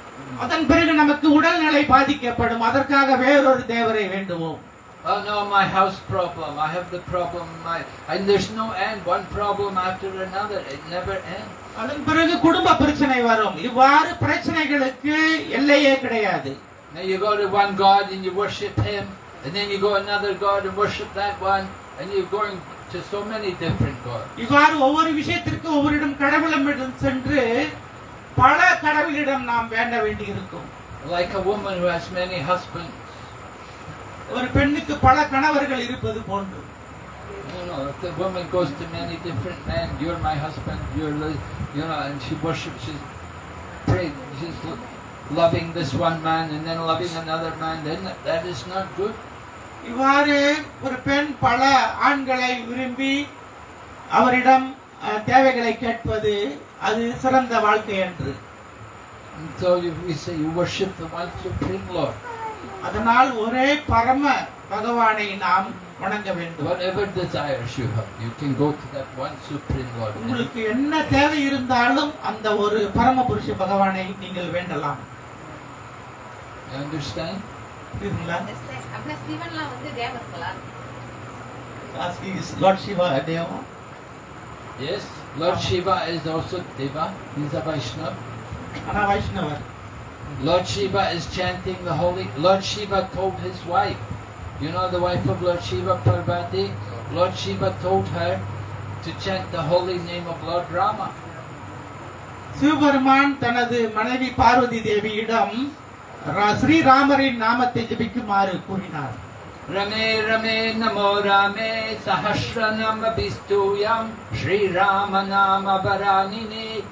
[SPEAKER 2] அதன் பிறகு நமக்கு உடல்நிலை பாதிக்கப்படும் அதற்காக வேறொரு தேவரை வேண்டுவோம்
[SPEAKER 1] Oh no, my house problem. I have the problem. My and there's no end. One problem after another. It never ends.
[SPEAKER 2] அதன் பிறகு குடும்ப பிரச்சனை வரும் இவ்வாறு பிரச்சனைகளுக்கு எல்லையே கிடையாது
[SPEAKER 1] Now you go to one god and you worship him, and then you go another god and worship that one, and you're going to so many different gods.
[SPEAKER 2] இவ்வாறு ஒவ்வொரு விஷயத்திற்கு ஒவ்வொருடம் கடவுளமிடம் சென்று பல கடவுளிடம் நாம் வேண்ட வேண்டியிருக்கும்
[SPEAKER 1] Like a woman who has many husbands.
[SPEAKER 2] ஒரு பெண்ணுக்கு பல கணவர்கள் இருப்பது போன்று
[SPEAKER 1] You know, if the woman goes to many different men, you're my husband, you're, the- you know, and she worships, she's praying, she's lo- loving this one man and then loving another man, then that, that is not good.
[SPEAKER 2] இவ்வாறு ஒரு பெண் பல ஆண்களை விரும்பி அவரிடம் தேவைகளை கேட்பது அது சிறந்த வாழ்க்கை என்று
[SPEAKER 1] so you, we say you worship the one supreme Lord.
[SPEAKER 2] அதனால் ஒரே பரம பகவானை நாம் வணங்க வேண்டும்
[SPEAKER 1] Whatever desires you have, you can go to that one supreme Lord.
[SPEAKER 2] உங்களுக்கு என்ன தேவை இருந்தாலும் அந்த ஒரு பரம புருஷ பகவானை நீங்கள் வேண்டலாம்
[SPEAKER 1] You understand?
[SPEAKER 2] புரியுதுங்களா?
[SPEAKER 6] அப்படின்னா சிவன்லாம் வந்து தேவர்களா
[SPEAKER 2] As he is Lord Shiva Deva
[SPEAKER 1] Yes. Lord Shiva is also Deva. He's a Vaishnava.
[SPEAKER 2] ஆனா வைஷ்ணவர்
[SPEAKER 1] Lord Shiva is chanting the holy. Lord Shiva told his wife, you know the wife of Lord Shiva, Parvati. Lord Shiva told her to chant the holy name of Lord Rama.
[SPEAKER 2] Sivaperuman தனது மனைவி பார்வதி தேவியிடம் ரா- ஸ்ரீராமரின் நாமத்தை ஜபிக்குமாறு கூறினார்
[SPEAKER 1] Rame Namo Rame Sahasranama Bistuyam Sri Rama Nama Varanini.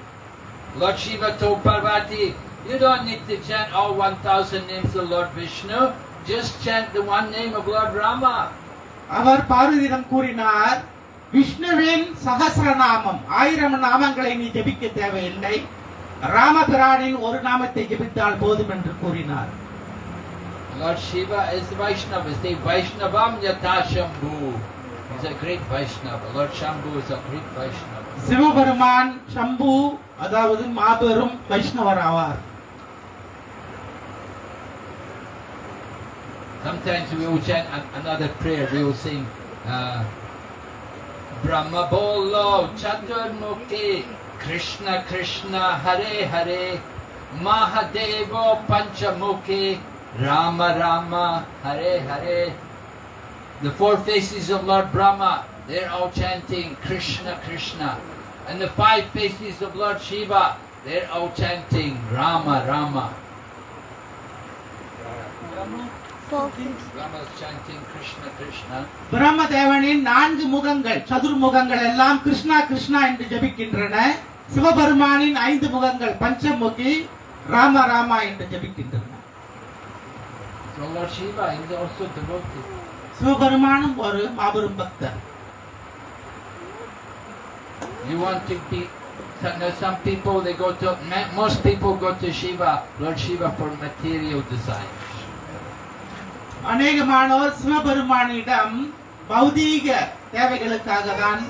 [SPEAKER 1] Lord Shiva told Parvati, you don't need to chant all 1000 names of Lord Vishnu. Just chant the one name of Lord Rama.
[SPEAKER 2] அவர் பார்வதியிடம் கூறினார் விஷ்ணுவின் சகசிரநாமம் ஆயிரம் நாமங்களை நீ ஜபிக்க தேவையில்லை ராமபிரானின் ஒரு நாமத்தை ஜபித்தால் போதும் என்று கூறினார்
[SPEAKER 1] Lord Shiva is the Vaishnava. Is the Vaishnavam Yata Shambhu. He's a great Vaishnava. Lord Shambhu is a great Vaishnava.
[SPEAKER 2] Sivaperuman சம்பு அதாவது மாபெரும் வைஷ்ணவர் ஆவார்
[SPEAKER 1] Sometimes we will chant an- another prayer. We will sing uh, Brahma Bolo Chaturmukhi Krishna Krishna Hare Hare Mahadevo Panchamukhi Rama Rama Hare Hare. The four faces of Lord Brahma, they're all chanting Krishna Krishna. And the five faces of Lord Shiva, they're all chanting Rama Rama.
[SPEAKER 3] Four
[SPEAKER 1] Rama is chanting Krishna Krishna.
[SPEAKER 2] பிரம்மதேவனின் நான்கு முகங்கள் சதுர்முகங்கள் எல்லாம் கிருஷ்ணா கிருஷ்ணா என்று ஜபிக்கின்றன சிவபெருமானின் ஐந்து முகங்கள் பஞ்சமுகி ராம ராமா என்று ஜபிக்கின்றன
[SPEAKER 1] So Lord Shiva is also devotee.
[SPEAKER 2] சிவபெருமானும் ஒரு மாபெரும் பக்தர்
[SPEAKER 1] You want to be. some people they go to. ma- Most people go to Shiva, Lord Shiva, for material desires.
[SPEAKER 2] அநேகமானோர் சிவபெருமானிடம் பௌதீக தேவைகளுக்காக தான்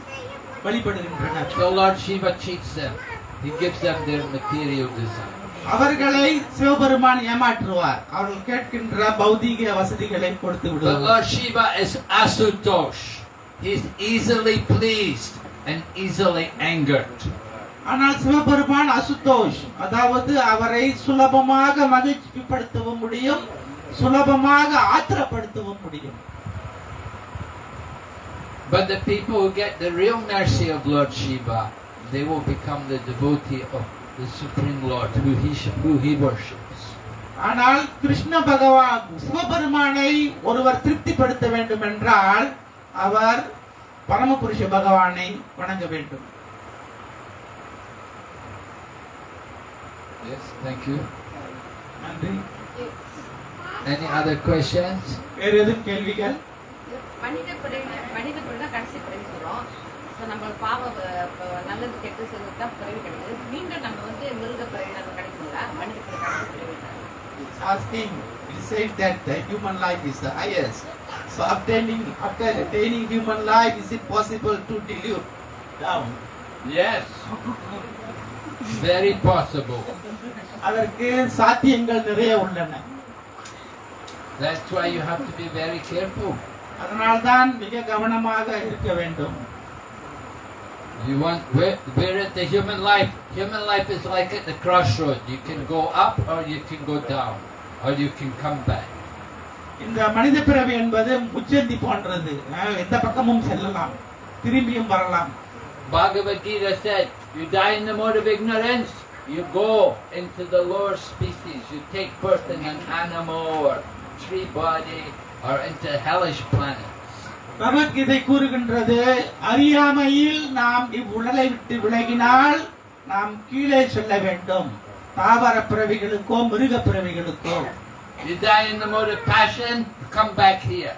[SPEAKER 2] வழிபடுகின்றனர்
[SPEAKER 1] So Lord Shiva cheats them. He gives them their material desires.
[SPEAKER 2] அவர்களை சிவபெருமான் ஏமாற்றுவார் அவர்கள் கேட்கின்ற பௌதீக வசதிகளை கொடுத்து விடுவார்
[SPEAKER 1] Lord Shiva is Asutosh. He's easily pleased and easily angered.
[SPEAKER 2] ஆனால் சிவபெருமான் அசுதோஷ் அதாவது அவரை சுலபமாக மகிழ்ச்சிப்படுத்தவும் முடியும் சுலபமாக ஆத்திரப்படுத்தவும் முடியும்
[SPEAKER 1] But the people who get the real mercy of Lord Shiva, they will become the devotee of the Supreme Lord who he, sh- who he worships.
[SPEAKER 2] ஆனால் கிருஷ்ண பகவான் சிவபெருமானை ஒருவர் திருப்திப்படுத்த வேண்டும் என்றால் அவர் பரமபுருஷ பகவானை வணங்க வேண்டும்
[SPEAKER 1] Yes, thank you.
[SPEAKER 2] நன்றி
[SPEAKER 1] Any other questions?
[SPEAKER 2] வேறு எதுவும் கேள்விகள்
[SPEAKER 6] மனித பிறவி மனித பிறவி தான் கடைசி பிறவி சொல்றோம் ஸோ நம்ம பாவ அஹ், ப- நல்லது கெட்டு செய்வது தான் பிறவி கிடைக்குது மீண்டும் நம்ம வந்து மிருக பிறவி நம்ம கிடைக்குங்களா மனித பிறவி கடைசி பிறவி தான்
[SPEAKER 2] It's asking, it said that the human life is the highest. So obtaining, after attaining human life, is it possible to dilute down?
[SPEAKER 1] Yes. Very possible.
[SPEAKER 2] அதற்கு சாத்தியங்கள் நிறைய உள்ளன
[SPEAKER 1] That's why you have to be very careful.
[SPEAKER 2] அதனால்தான் மிக கவனமாக இருக்க வேண்டும்
[SPEAKER 1] You want where, where at the human life? Human life is like at the crossroad. You can go up or you can go down, or you can come back.
[SPEAKER 2] இந்த மனித பிறவி என்பது முச்சந்தி போன்றது அஹ், எந்த பக்கமும் செல்லலாம் திரும்பியும் வரலாம்
[SPEAKER 1] Bhagavad Gita said, you die in the mode of ignorance, you go into the lower species. You take birth in an animal or tree body or into hellish planets.
[SPEAKER 2] Bhagavad Gita கூறுகின்றது அறியாமையில் நாம் இவ்வுடலை விட்டு விலகினால் நாம் கீழே செல்ல வேண்டும் தாவர பிறவிகளுக்கோ மிருக பிறவிகளுக்கோ
[SPEAKER 1] You die in the mode of passion, you come back here.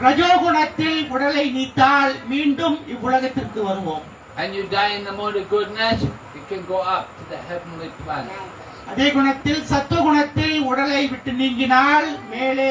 [SPEAKER 2] ரஜோகுணத்தில் உடலை நீத்தால் மீண்டும் இவ்வுலகத்திற்கு வருவோம்
[SPEAKER 1] And you die in the mode of goodness, you can go up to the heavenly planets.
[SPEAKER 2] அதே குணத்தில் சத்துவகுணத்தில் உடலை விட்டு நீங்கினால் மேலே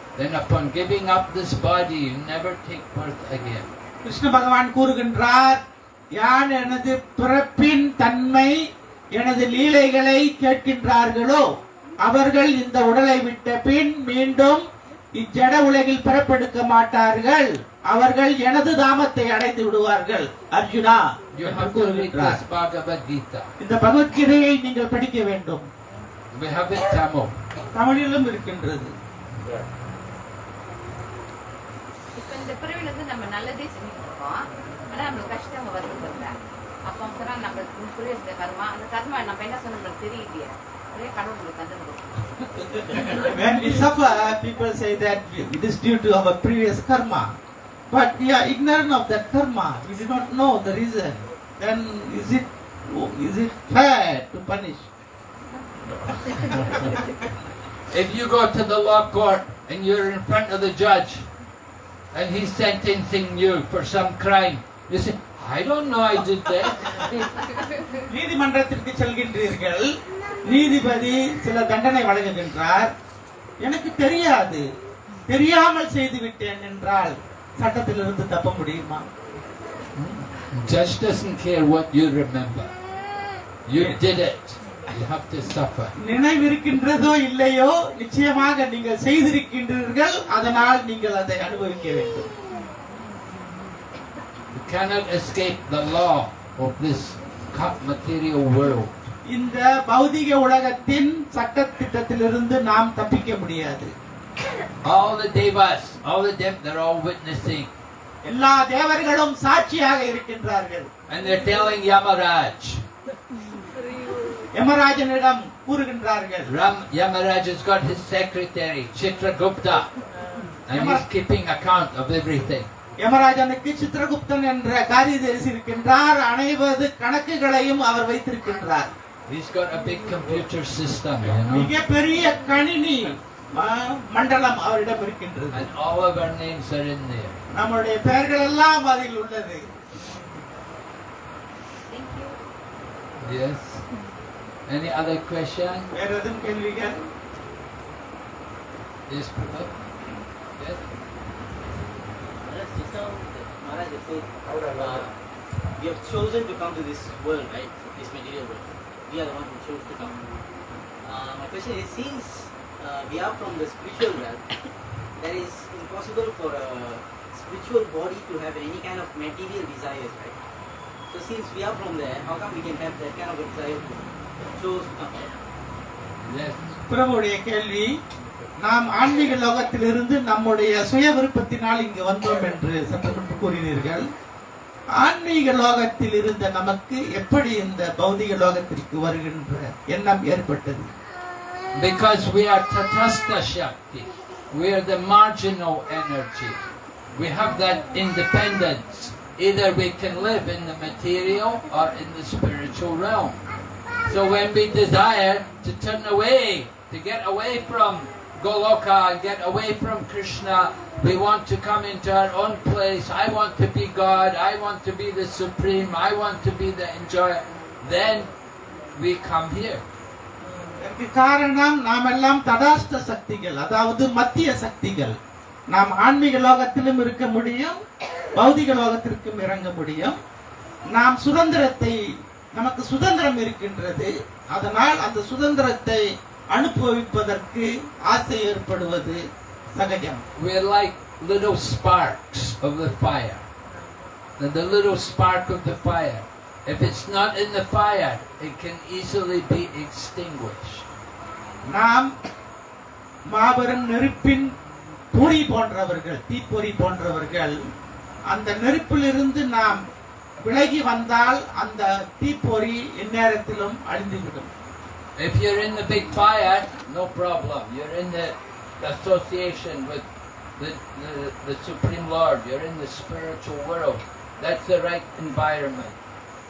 [SPEAKER 1] Then upon giving up this body, you never take birth again.
[SPEAKER 2] Krishna பகவான் கூறுகின்றார் யார் எனது பிறப்பின் தன்மை எனது லீலைகளை கேட்கின்றார்களோ அவர்கள் இந்த உடலை விட்ட பின் மீண்டும் இச்சட உலகில் பிறப்பெடுக்க மாட்டார்கள் அவர்கள் எனது தாமத்தை அடைந்து விடுவார்கள் அர்ஜுனா
[SPEAKER 1] You
[SPEAKER 2] என்று
[SPEAKER 1] have to read
[SPEAKER 2] கூறுகின்றார்
[SPEAKER 1] this Bhagavad Gita.
[SPEAKER 2] இந்த பகவத்கீதையை நீங்கள் படிக்க வேண்டும். தமிழிலும் இருக்கின்றது
[SPEAKER 6] இந்த பிறவில இருந்து நம்ம நல்லதே செஞ்சுட்டு இருக்கோம் ஆனா நம்மளுக்கு கஷ்டம் வருது வரல அப்போ சொன்னா நம்ம புரிய கர்மா அந்த கர்மா நம்ம என்ன சொன்ன நம்மளுக்கு தெரியலையே அதே கடவுளுக்கு தந்துடும்
[SPEAKER 2] When we suffer, people say that it is due to our previous karma. But we are ignorant of that karma. We do not know the reason. Then is it is it fair to punish?
[SPEAKER 1] If you go to the law court and you're in front of the judge and he's sentencing you for some crime, you say, I don't know I did that.
[SPEAKER 2] நீதிமன்றத்திற்கு செல்கின்றீர்கள் நீதிபதி சில தண்டனை வழங்குகின்றார் எனக்கு தெரியாது தெரியாமல் செய்து விட்டேன் என்றால் சட்டத்திலிருந்து தப்ப முடியுமா
[SPEAKER 1] Judge doesn't care what you remember. You did it.
[SPEAKER 2] நினைவிருக்கின்றதோ இல்லையோ நிச்சயமாக நீங்கள் செய்திருக்கின்றீர்கள் அதனால் நீங்கள் அதை அனுபவிக்க வேண்டும்
[SPEAKER 1] You cannot escape the law of this material world.
[SPEAKER 2] இந்த பௌதிக உலகத்தின் சட்டத்திட்டத்திலிருந்து நாம் தப்பிக்க முடியாது
[SPEAKER 1] All the devas, all the dem, they're all witnessing.
[SPEAKER 2] எல்லா தேவர்களும் சாட்சியாக இருக்கின்றார்கள்
[SPEAKER 1] And they're telling Yamaraj.
[SPEAKER 2] யமராஜனிடம் கூறுகின்றார்கள்
[SPEAKER 1] Ram, Yamaraj has got his secretary, Chitragupta. And he's
[SPEAKER 2] Yamar-
[SPEAKER 1] keeping account of everything.
[SPEAKER 2] யமராஜனுக்கு Chitragupta என்ற காரியதரிசி இருக்கின்றார் அனைவது கணக்குகளையும் அவர் வைத்திருக்கின்றார்
[SPEAKER 1] He's got a big computer system, you know.
[SPEAKER 2] மிகப்பெரிய கணினி ம- மண்டலம் அவரிடம் இருக்கின்றது
[SPEAKER 1] And all of our names are in there.
[SPEAKER 2] நம்முடைய பெயர்கள் எல்லாம் அதில் உள்ளது
[SPEAKER 6] thank you
[SPEAKER 1] Yes. Any other question?
[SPEAKER 2] Radham, can we get?
[SPEAKER 1] Yes, Pratap. Yes.
[SPEAKER 4] Maharaj, so, uh, we have chosen to come to this world, right? This material world. We are the ones who chose to come. Uh, my question is, since uh, we are from the spiritual realm, that is impossible for a spiritual body to have any kind of material desires, right? So since we are from there, how come we can have that kind of desire?
[SPEAKER 2] பிரபுடைய கேள்வி நாம் ஆன்மீக லோகத்திலிருந்து நம்முடைய சுய விருப்பத்தினால் இங்கு வந்தோம் என்று சற்று முன்பு கூறினீர்கள் ஆன்மீக லோகத்தில் இருந்த நமக்கு எப்படி இந்த பௌதிக லோகத்திற்கு வருகின்ற எண்ணம் ஏற்பட்டது
[SPEAKER 1] Because we are Tatastha Shakti. We are the marginal energy. We have that independence. Either we can live in the material or in the spiritual realm. So when we desire to turn away, to get away from Goloka and get away from Krishna, we want to come into our own place. I want to be God. I want to be the supreme. I want to be the enjoyer. Then we come here.
[SPEAKER 2] இதற்கு காரணம் நாம் எல்லாம் தடாஸ்த சக்திகள் அதாவது மத்திய சக்திகள் நாம் ஆன்மீக லோகத்திலும் இருக்க முடியும் பௌதிக லோகத்திற்கும் இறங்க முடியும் நாம் சுதந்திரத்தை நமக்கு சுதந்திரம் இருக்கின்றது அதனால் அந்த சுதந்திரத்தை அனுபவிப்பதற்கு ஆசை ஏற்படுவது சகஜம்
[SPEAKER 1] We're like little sparks of the fire. And the little spark of the fire, if it's not in the fire, it can easily be extinguished.
[SPEAKER 2] நாம் மாபெரும் நெருப்பின் பொறி போன்றவர்கள் தீப்பொறி போன்றவர்கள் அந்த நெருப்பிலிருந்து நாம் விலகி வந்தால் அந்த தீப்பொறி எந்நேரத்திலும் அழிந்துவிடும்
[SPEAKER 1] If you're in the big fire, no problem. You're in the association with the, the, the Supreme Lord. You're in the spiritual world. That's the right environment.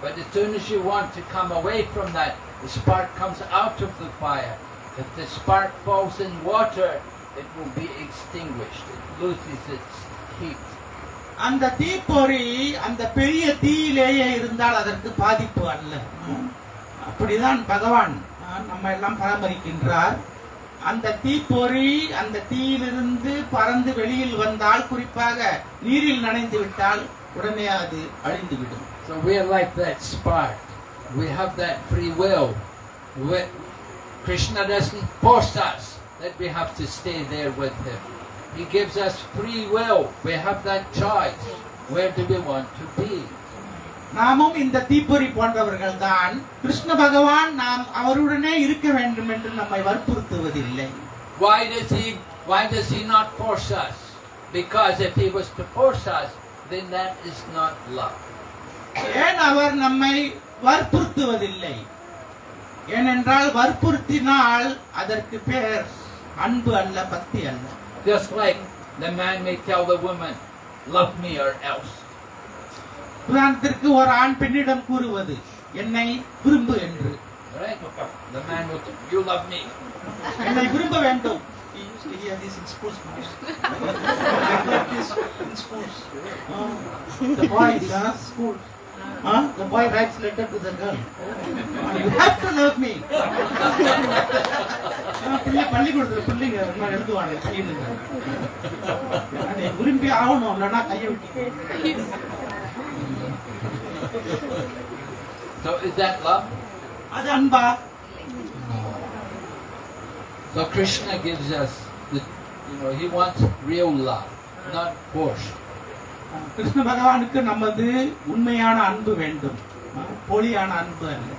[SPEAKER 1] But as soon as you want to come away from that, the spark comes out of the fire. If the spark falls in water, it will be extinguished. It loses its heat.
[SPEAKER 2] அந்த தீப்பொறி அந்த பெரிய தீயிலேயே இருந்தால் அதற்கு பாதிப்பு அல்ல அப்படிதான் பகவான் நம்ம எல்லாம் பராமரிக்கின்றார் அந்த தீப்பொறி அந்த தீயிலிருந்து பறந்து வெளியில் வந்தால் குறிப்பாக நீரில் நனைந்து விட்டால் உடனே அது அழிந்துவிடும்
[SPEAKER 1] So we're like that spark. We have that free will. We, Krishna doesn't force us that we have to stay there with him. He gives us free will. We have that choice. Where do we want to be?
[SPEAKER 2] நாமும் இந்த தீப்பொறி போன்றவர்கள் தான் கிருஷ்ண பகவான் நாம் அவருடனே இருக்க வேண்டும் என்று நம்மை வற்புறுத்துவதில்லை
[SPEAKER 1] Why does he why does he not force us? Because if he was to force us, then that is not love.
[SPEAKER 2] ஏன் அவர் நம்மை வற்புறுத்துவதில்லை ஏனென்றால் வற்புறுத்தினால் அதற்கு பேர் அன்பு அல்ல பக்தி அல்ல
[SPEAKER 1] Just like the man may tell the woman, love me or else.
[SPEAKER 2] உதாரணத்திற்கு ஒரு ஆண் பெண்ணிடம் கூறுவது என்னை விரும்பு என்று
[SPEAKER 1] Right? The man will tell, you love me.
[SPEAKER 2] என்னை விரும்ப வேண்டும் He used to hear this in schools, no? Like this in schools. Uh, the boys, uh, schools. Uh, the boy writes letter to the girl. Uh, you have to love me. Uh, பிள்ளை பள்ளிக்கூடத்துல பிள்ளைங்க ரொம்ப எழுதுவாங்க கையிலுங்க. நீ விரும்பி ஆகணும் இல்லைன்னா கையை விட்டு
[SPEAKER 1] So is that love?
[SPEAKER 2] அது அன்பா
[SPEAKER 1] So Krishna gives us the, you know, he wants real love, not force.
[SPEAKER 2] Krishna பகவானுக்கு நமது உண்மையான அன்பு வேண்டும் அஹ், போலியான அன்பு அல்ல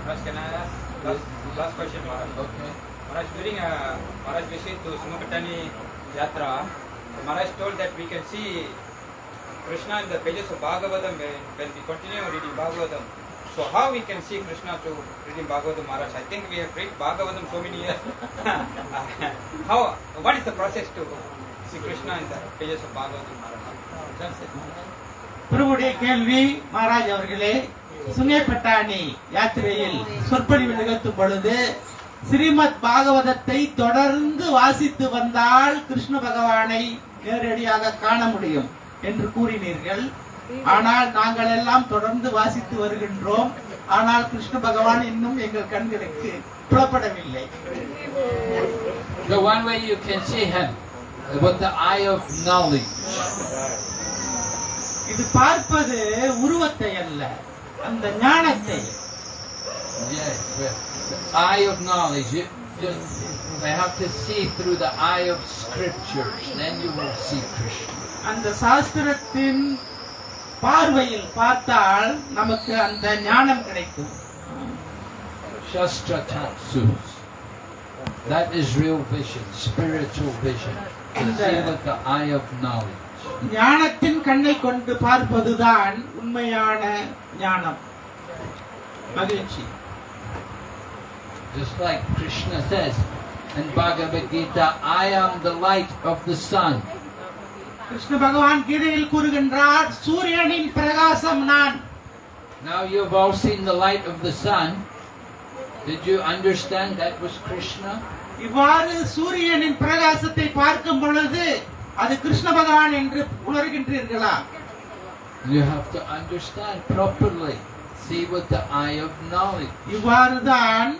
[SPEAKER 7] Maharaj, can I ask last, last question, Maharaj?
[SPEAKER 1] Okay.
[SPEAKER 7] Maharaj, during uh, Maharaj visit to Sumakatani Yatra, Maharaj told that we can see Krishna in the pages of Bhagavatam when, when we continue reading Bhagavatam. So how we can see Krishna through reading Bhagavatam, Maharaj? I think we have read Bhagavatam so many years. how? What is the process to see Krishna in the pages of Bhagavatam, Maharaj? That's it.
[SPEAKER 2] பிரபுடைய கேள்வி மகாராஜ் அவர்களே சுங்கப்பட்டாணி யாத்திரையில் சொற்பொழிவு நிகழ்த்தும் பொழுது ஸ்ரீமத் பாகவதத்தை தொடர்ந்து வாசித்து வந்தால் கிருஷ்ண பகவானை நேரடியாக காண முடியும் என்று கூறினீர்கள் ஆனால் நாங்கள் எல்லாம் தொடர்ந்து வாசித்து வருகின்றோம் ஆனால் கிருஷ்ண பகவான் இன்னும் எங்கள் கண்களுக்கு புலப்படவில்லை
[SPEAKER 1] The one way you can see him with the eye of knowledge.
[SPEAKER 2] இது பார்ப்பது உருவத்தை அல்ல அந்த ஞானத்தை
[SPEAKER 1] Yes, the eye of knowledge. You just they have to see through the eye of scriptures. Then you will see Krishna.
[SPEAKER 2] அந்த சாஸ்திரத்தின் பார்வையில் பார்த்தால் நமக்கு அந்த ஞானம் கிடைக்கும்
[SPEAKER 1] Shastra Tatsus. That is real vision, spiritual vision. To see with the eye of knowledge.
[SPEAKER 2] ஞானத்தின் கண்ணை கொண்டு பார்ப்பதுதான் உண்மையான ஞானம் மகிழ்ச்சி
[SPEAKER 1] Just like Krishna says in Bhagavad Gita, I am the light of the sun.
[SPEAKER 2] Krishna பகவான் கீதையில் கூறுகின்றார் சூரியனின் பிரகாசம் நான்
[SPEAKER 1] Now you've all seen the light of the sun. Did you understand that was Krishna?
[SPEAKER 2] இவ்வாறு சூரியனின் பிரகாசத்தை பார்க்கும் பொழுது அது கிருஷ்ண பகவான் என்று உணர்கின்றீர்களா
[SPEAKER 1] You have to understand properly. See with the eye of knowledge.
[SPEAKER 2] இவ்வாறுதான்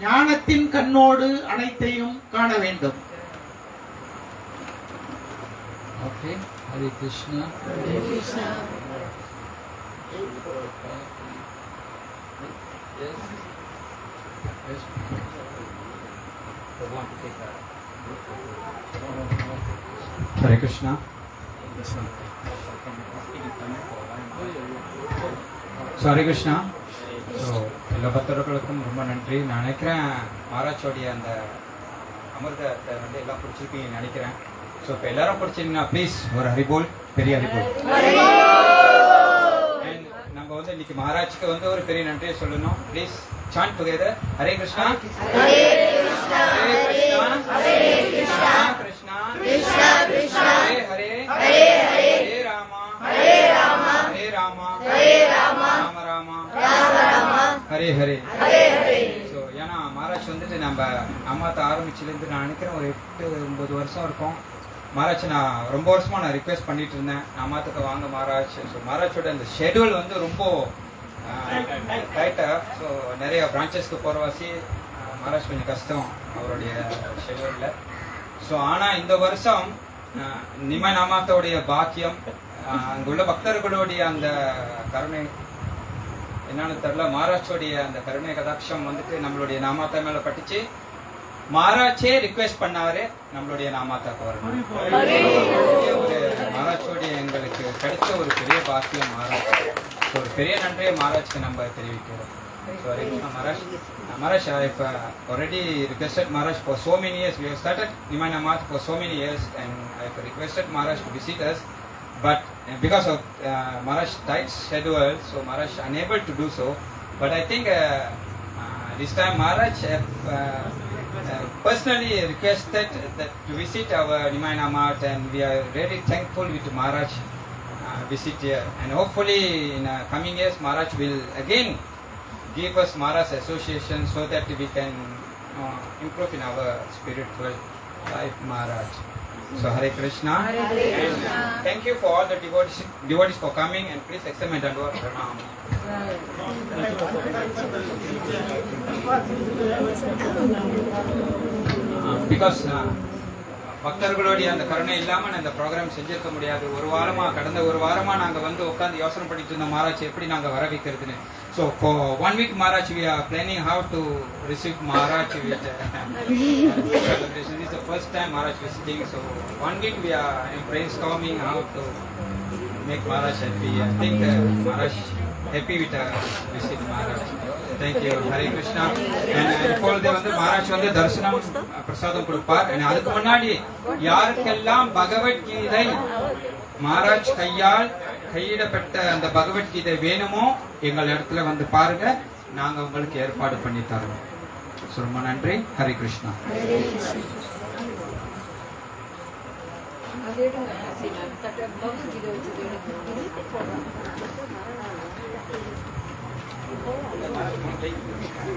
[SPEAKER 2] ஞானத்தின் கண்ணோடு அனைத்தையும் காண வேண்டும்
[SPEAKER 1] Okay? Hare Krishna. Yes. Yes.
[SPEAKER 7] Hare Krishna so Hare Krishna so எல்லா பக்தர்களுக்கும் ரொம்ப நன்றி நான் நினைக்கிறேன் மகாராஜோடைய அந்த அமிர்தத்தை வந்து எல்லாம் பிடிச்சிருப்பீங்கன்னு நினைக்கிறேன் ஸோ இப்போ எல்லாரும் பிடிச்சிங்கன்னா ப்ளீஸ் ஒரு ஹரிபோல் பெரிய ஹரிபோல். And நம்ம வந்து இன்னைக்கு மகாராஜ்க்கு வந்து ஒரு பெரிய நன்றியை சொல்லணும். Please chant together Hare Krishna Hare Krishna Hare Krishna Krishna Krishna Krishna Hare Hare Hare Hare Hare Rama Hare Rama Hare Rama Hare Rama Rama Rama Rama Rama Hare Hare Hare Hare so ஏன்னா மகாராஜ் வந்துட்டு நம்ம அம்மாத்த ஆரம்பிச்சிலேருந்து நான் நினைக்கிறேன் ஒரு எட்டு ஒன்பது வருஷம் இருக்கும். மகாராஜ் நான் ரொம்ப வருஷமா நான் ரிக்வெஸ்ட் பண்ணிட்டு இருந்தேன் அம்மாத்துக்கு வாங்க மகாராஜ். ஸோ மகாராஜோட அந்த ஷெடியூல் வந்து ரொம்ப டைட்டா ஸோ நிறைய பிரான்ச்சஸ்க்கு போகிறவாசி மகாராஜ் கொஞ்சம் கஷ்டம் அவருடைய ஷெடியூலில் ஸோ ஆனால் இந்த வருஷம் நிம நாமாத்தோடைய பாக்கியம் அங்குள்ள பக்தர்களுடைய அந்த கருணை என்னன்னு தெரியல. மகாராஷ்டிரோடைய அந்த கருணை கதாட்சம் வந்துட்டு நம்மளுடைய நாமாத்தா மேலே பட்டுச்சு. மகாராஜே ரிக்வெஸ்ட் பண்ணாரு நம்மளுடைய நாமாத்தாக்கு வரணும் பெரிய ஒரு மகாராஜோடைய எங்களுக்கு கிடைச்ச ஒரு பெரிய பாக்கியம் மகாராஜ் So, ஒரு பெரிய நன்றியை மகாராஜ்க்கு நம்ம தெரிவிக்கிறோம் So, Hare Krishna Maharaj Uh, Maharaj, I've uh, already requested Maharaj for so many years. We have started Nimana Math for so many years, and I've requested Maharaj to visit us. But uh, because of uh, Maharaj tight schedule, so Maharaj unable to do so. But I think this time Maharaj have, personally requested that to visit our Nimana Mart and we are really thankful with Maharaj uh, visit here. And hopefully in uh, coming years, Maharaj will again give us Maharaj association so that we can uh, improve in our spiritual life, Maharaj. So Hare Krishna. And, uh, thank you for all the devotees, devotees for coming and please accept my Dandava Pranam. Because பக்தர்களுடைய அந்த கருணை இல்லாமல் நான் இந்த program செஞ்சிருக்க முடியாது ஒரு வாரமா கடந்த ஒரு வாரமா நாங்க வந்து உட்காந்து யோசனை பண்ணிட்டு இருந்த மாராஜ் எப்படி நாங்கள் வர வைக்கிறதுன்னு ஸோ இப்போ one week Maharaj we are planning how to receive Maharaj with celebration is first time Maharaj visiting so one week we are praise coming how to make Maharaj happy I think Maharaj happy uh, visit happy with uh, visit இப்பொழுது வந்து மகாராஜ் வந்து தரிசனம் பிரசாதம் கொடுப்பார். அதுக்கு முன்னாடி யாருக்கெல்லாம் பகவத்கீதை மகாராஜ் கையால் கையிடப்பட்ட அந்த பகவத்கீதை வேணுமோ எங்கள் இடத்துல வந்து பாருங்க. நாங்க உங்களுக்கு ஏற்பாடு பண்ணி தரோம். ரொம்ப நன்றி. Hare Krishna
[SPEAKER 3] Thank you. That's my.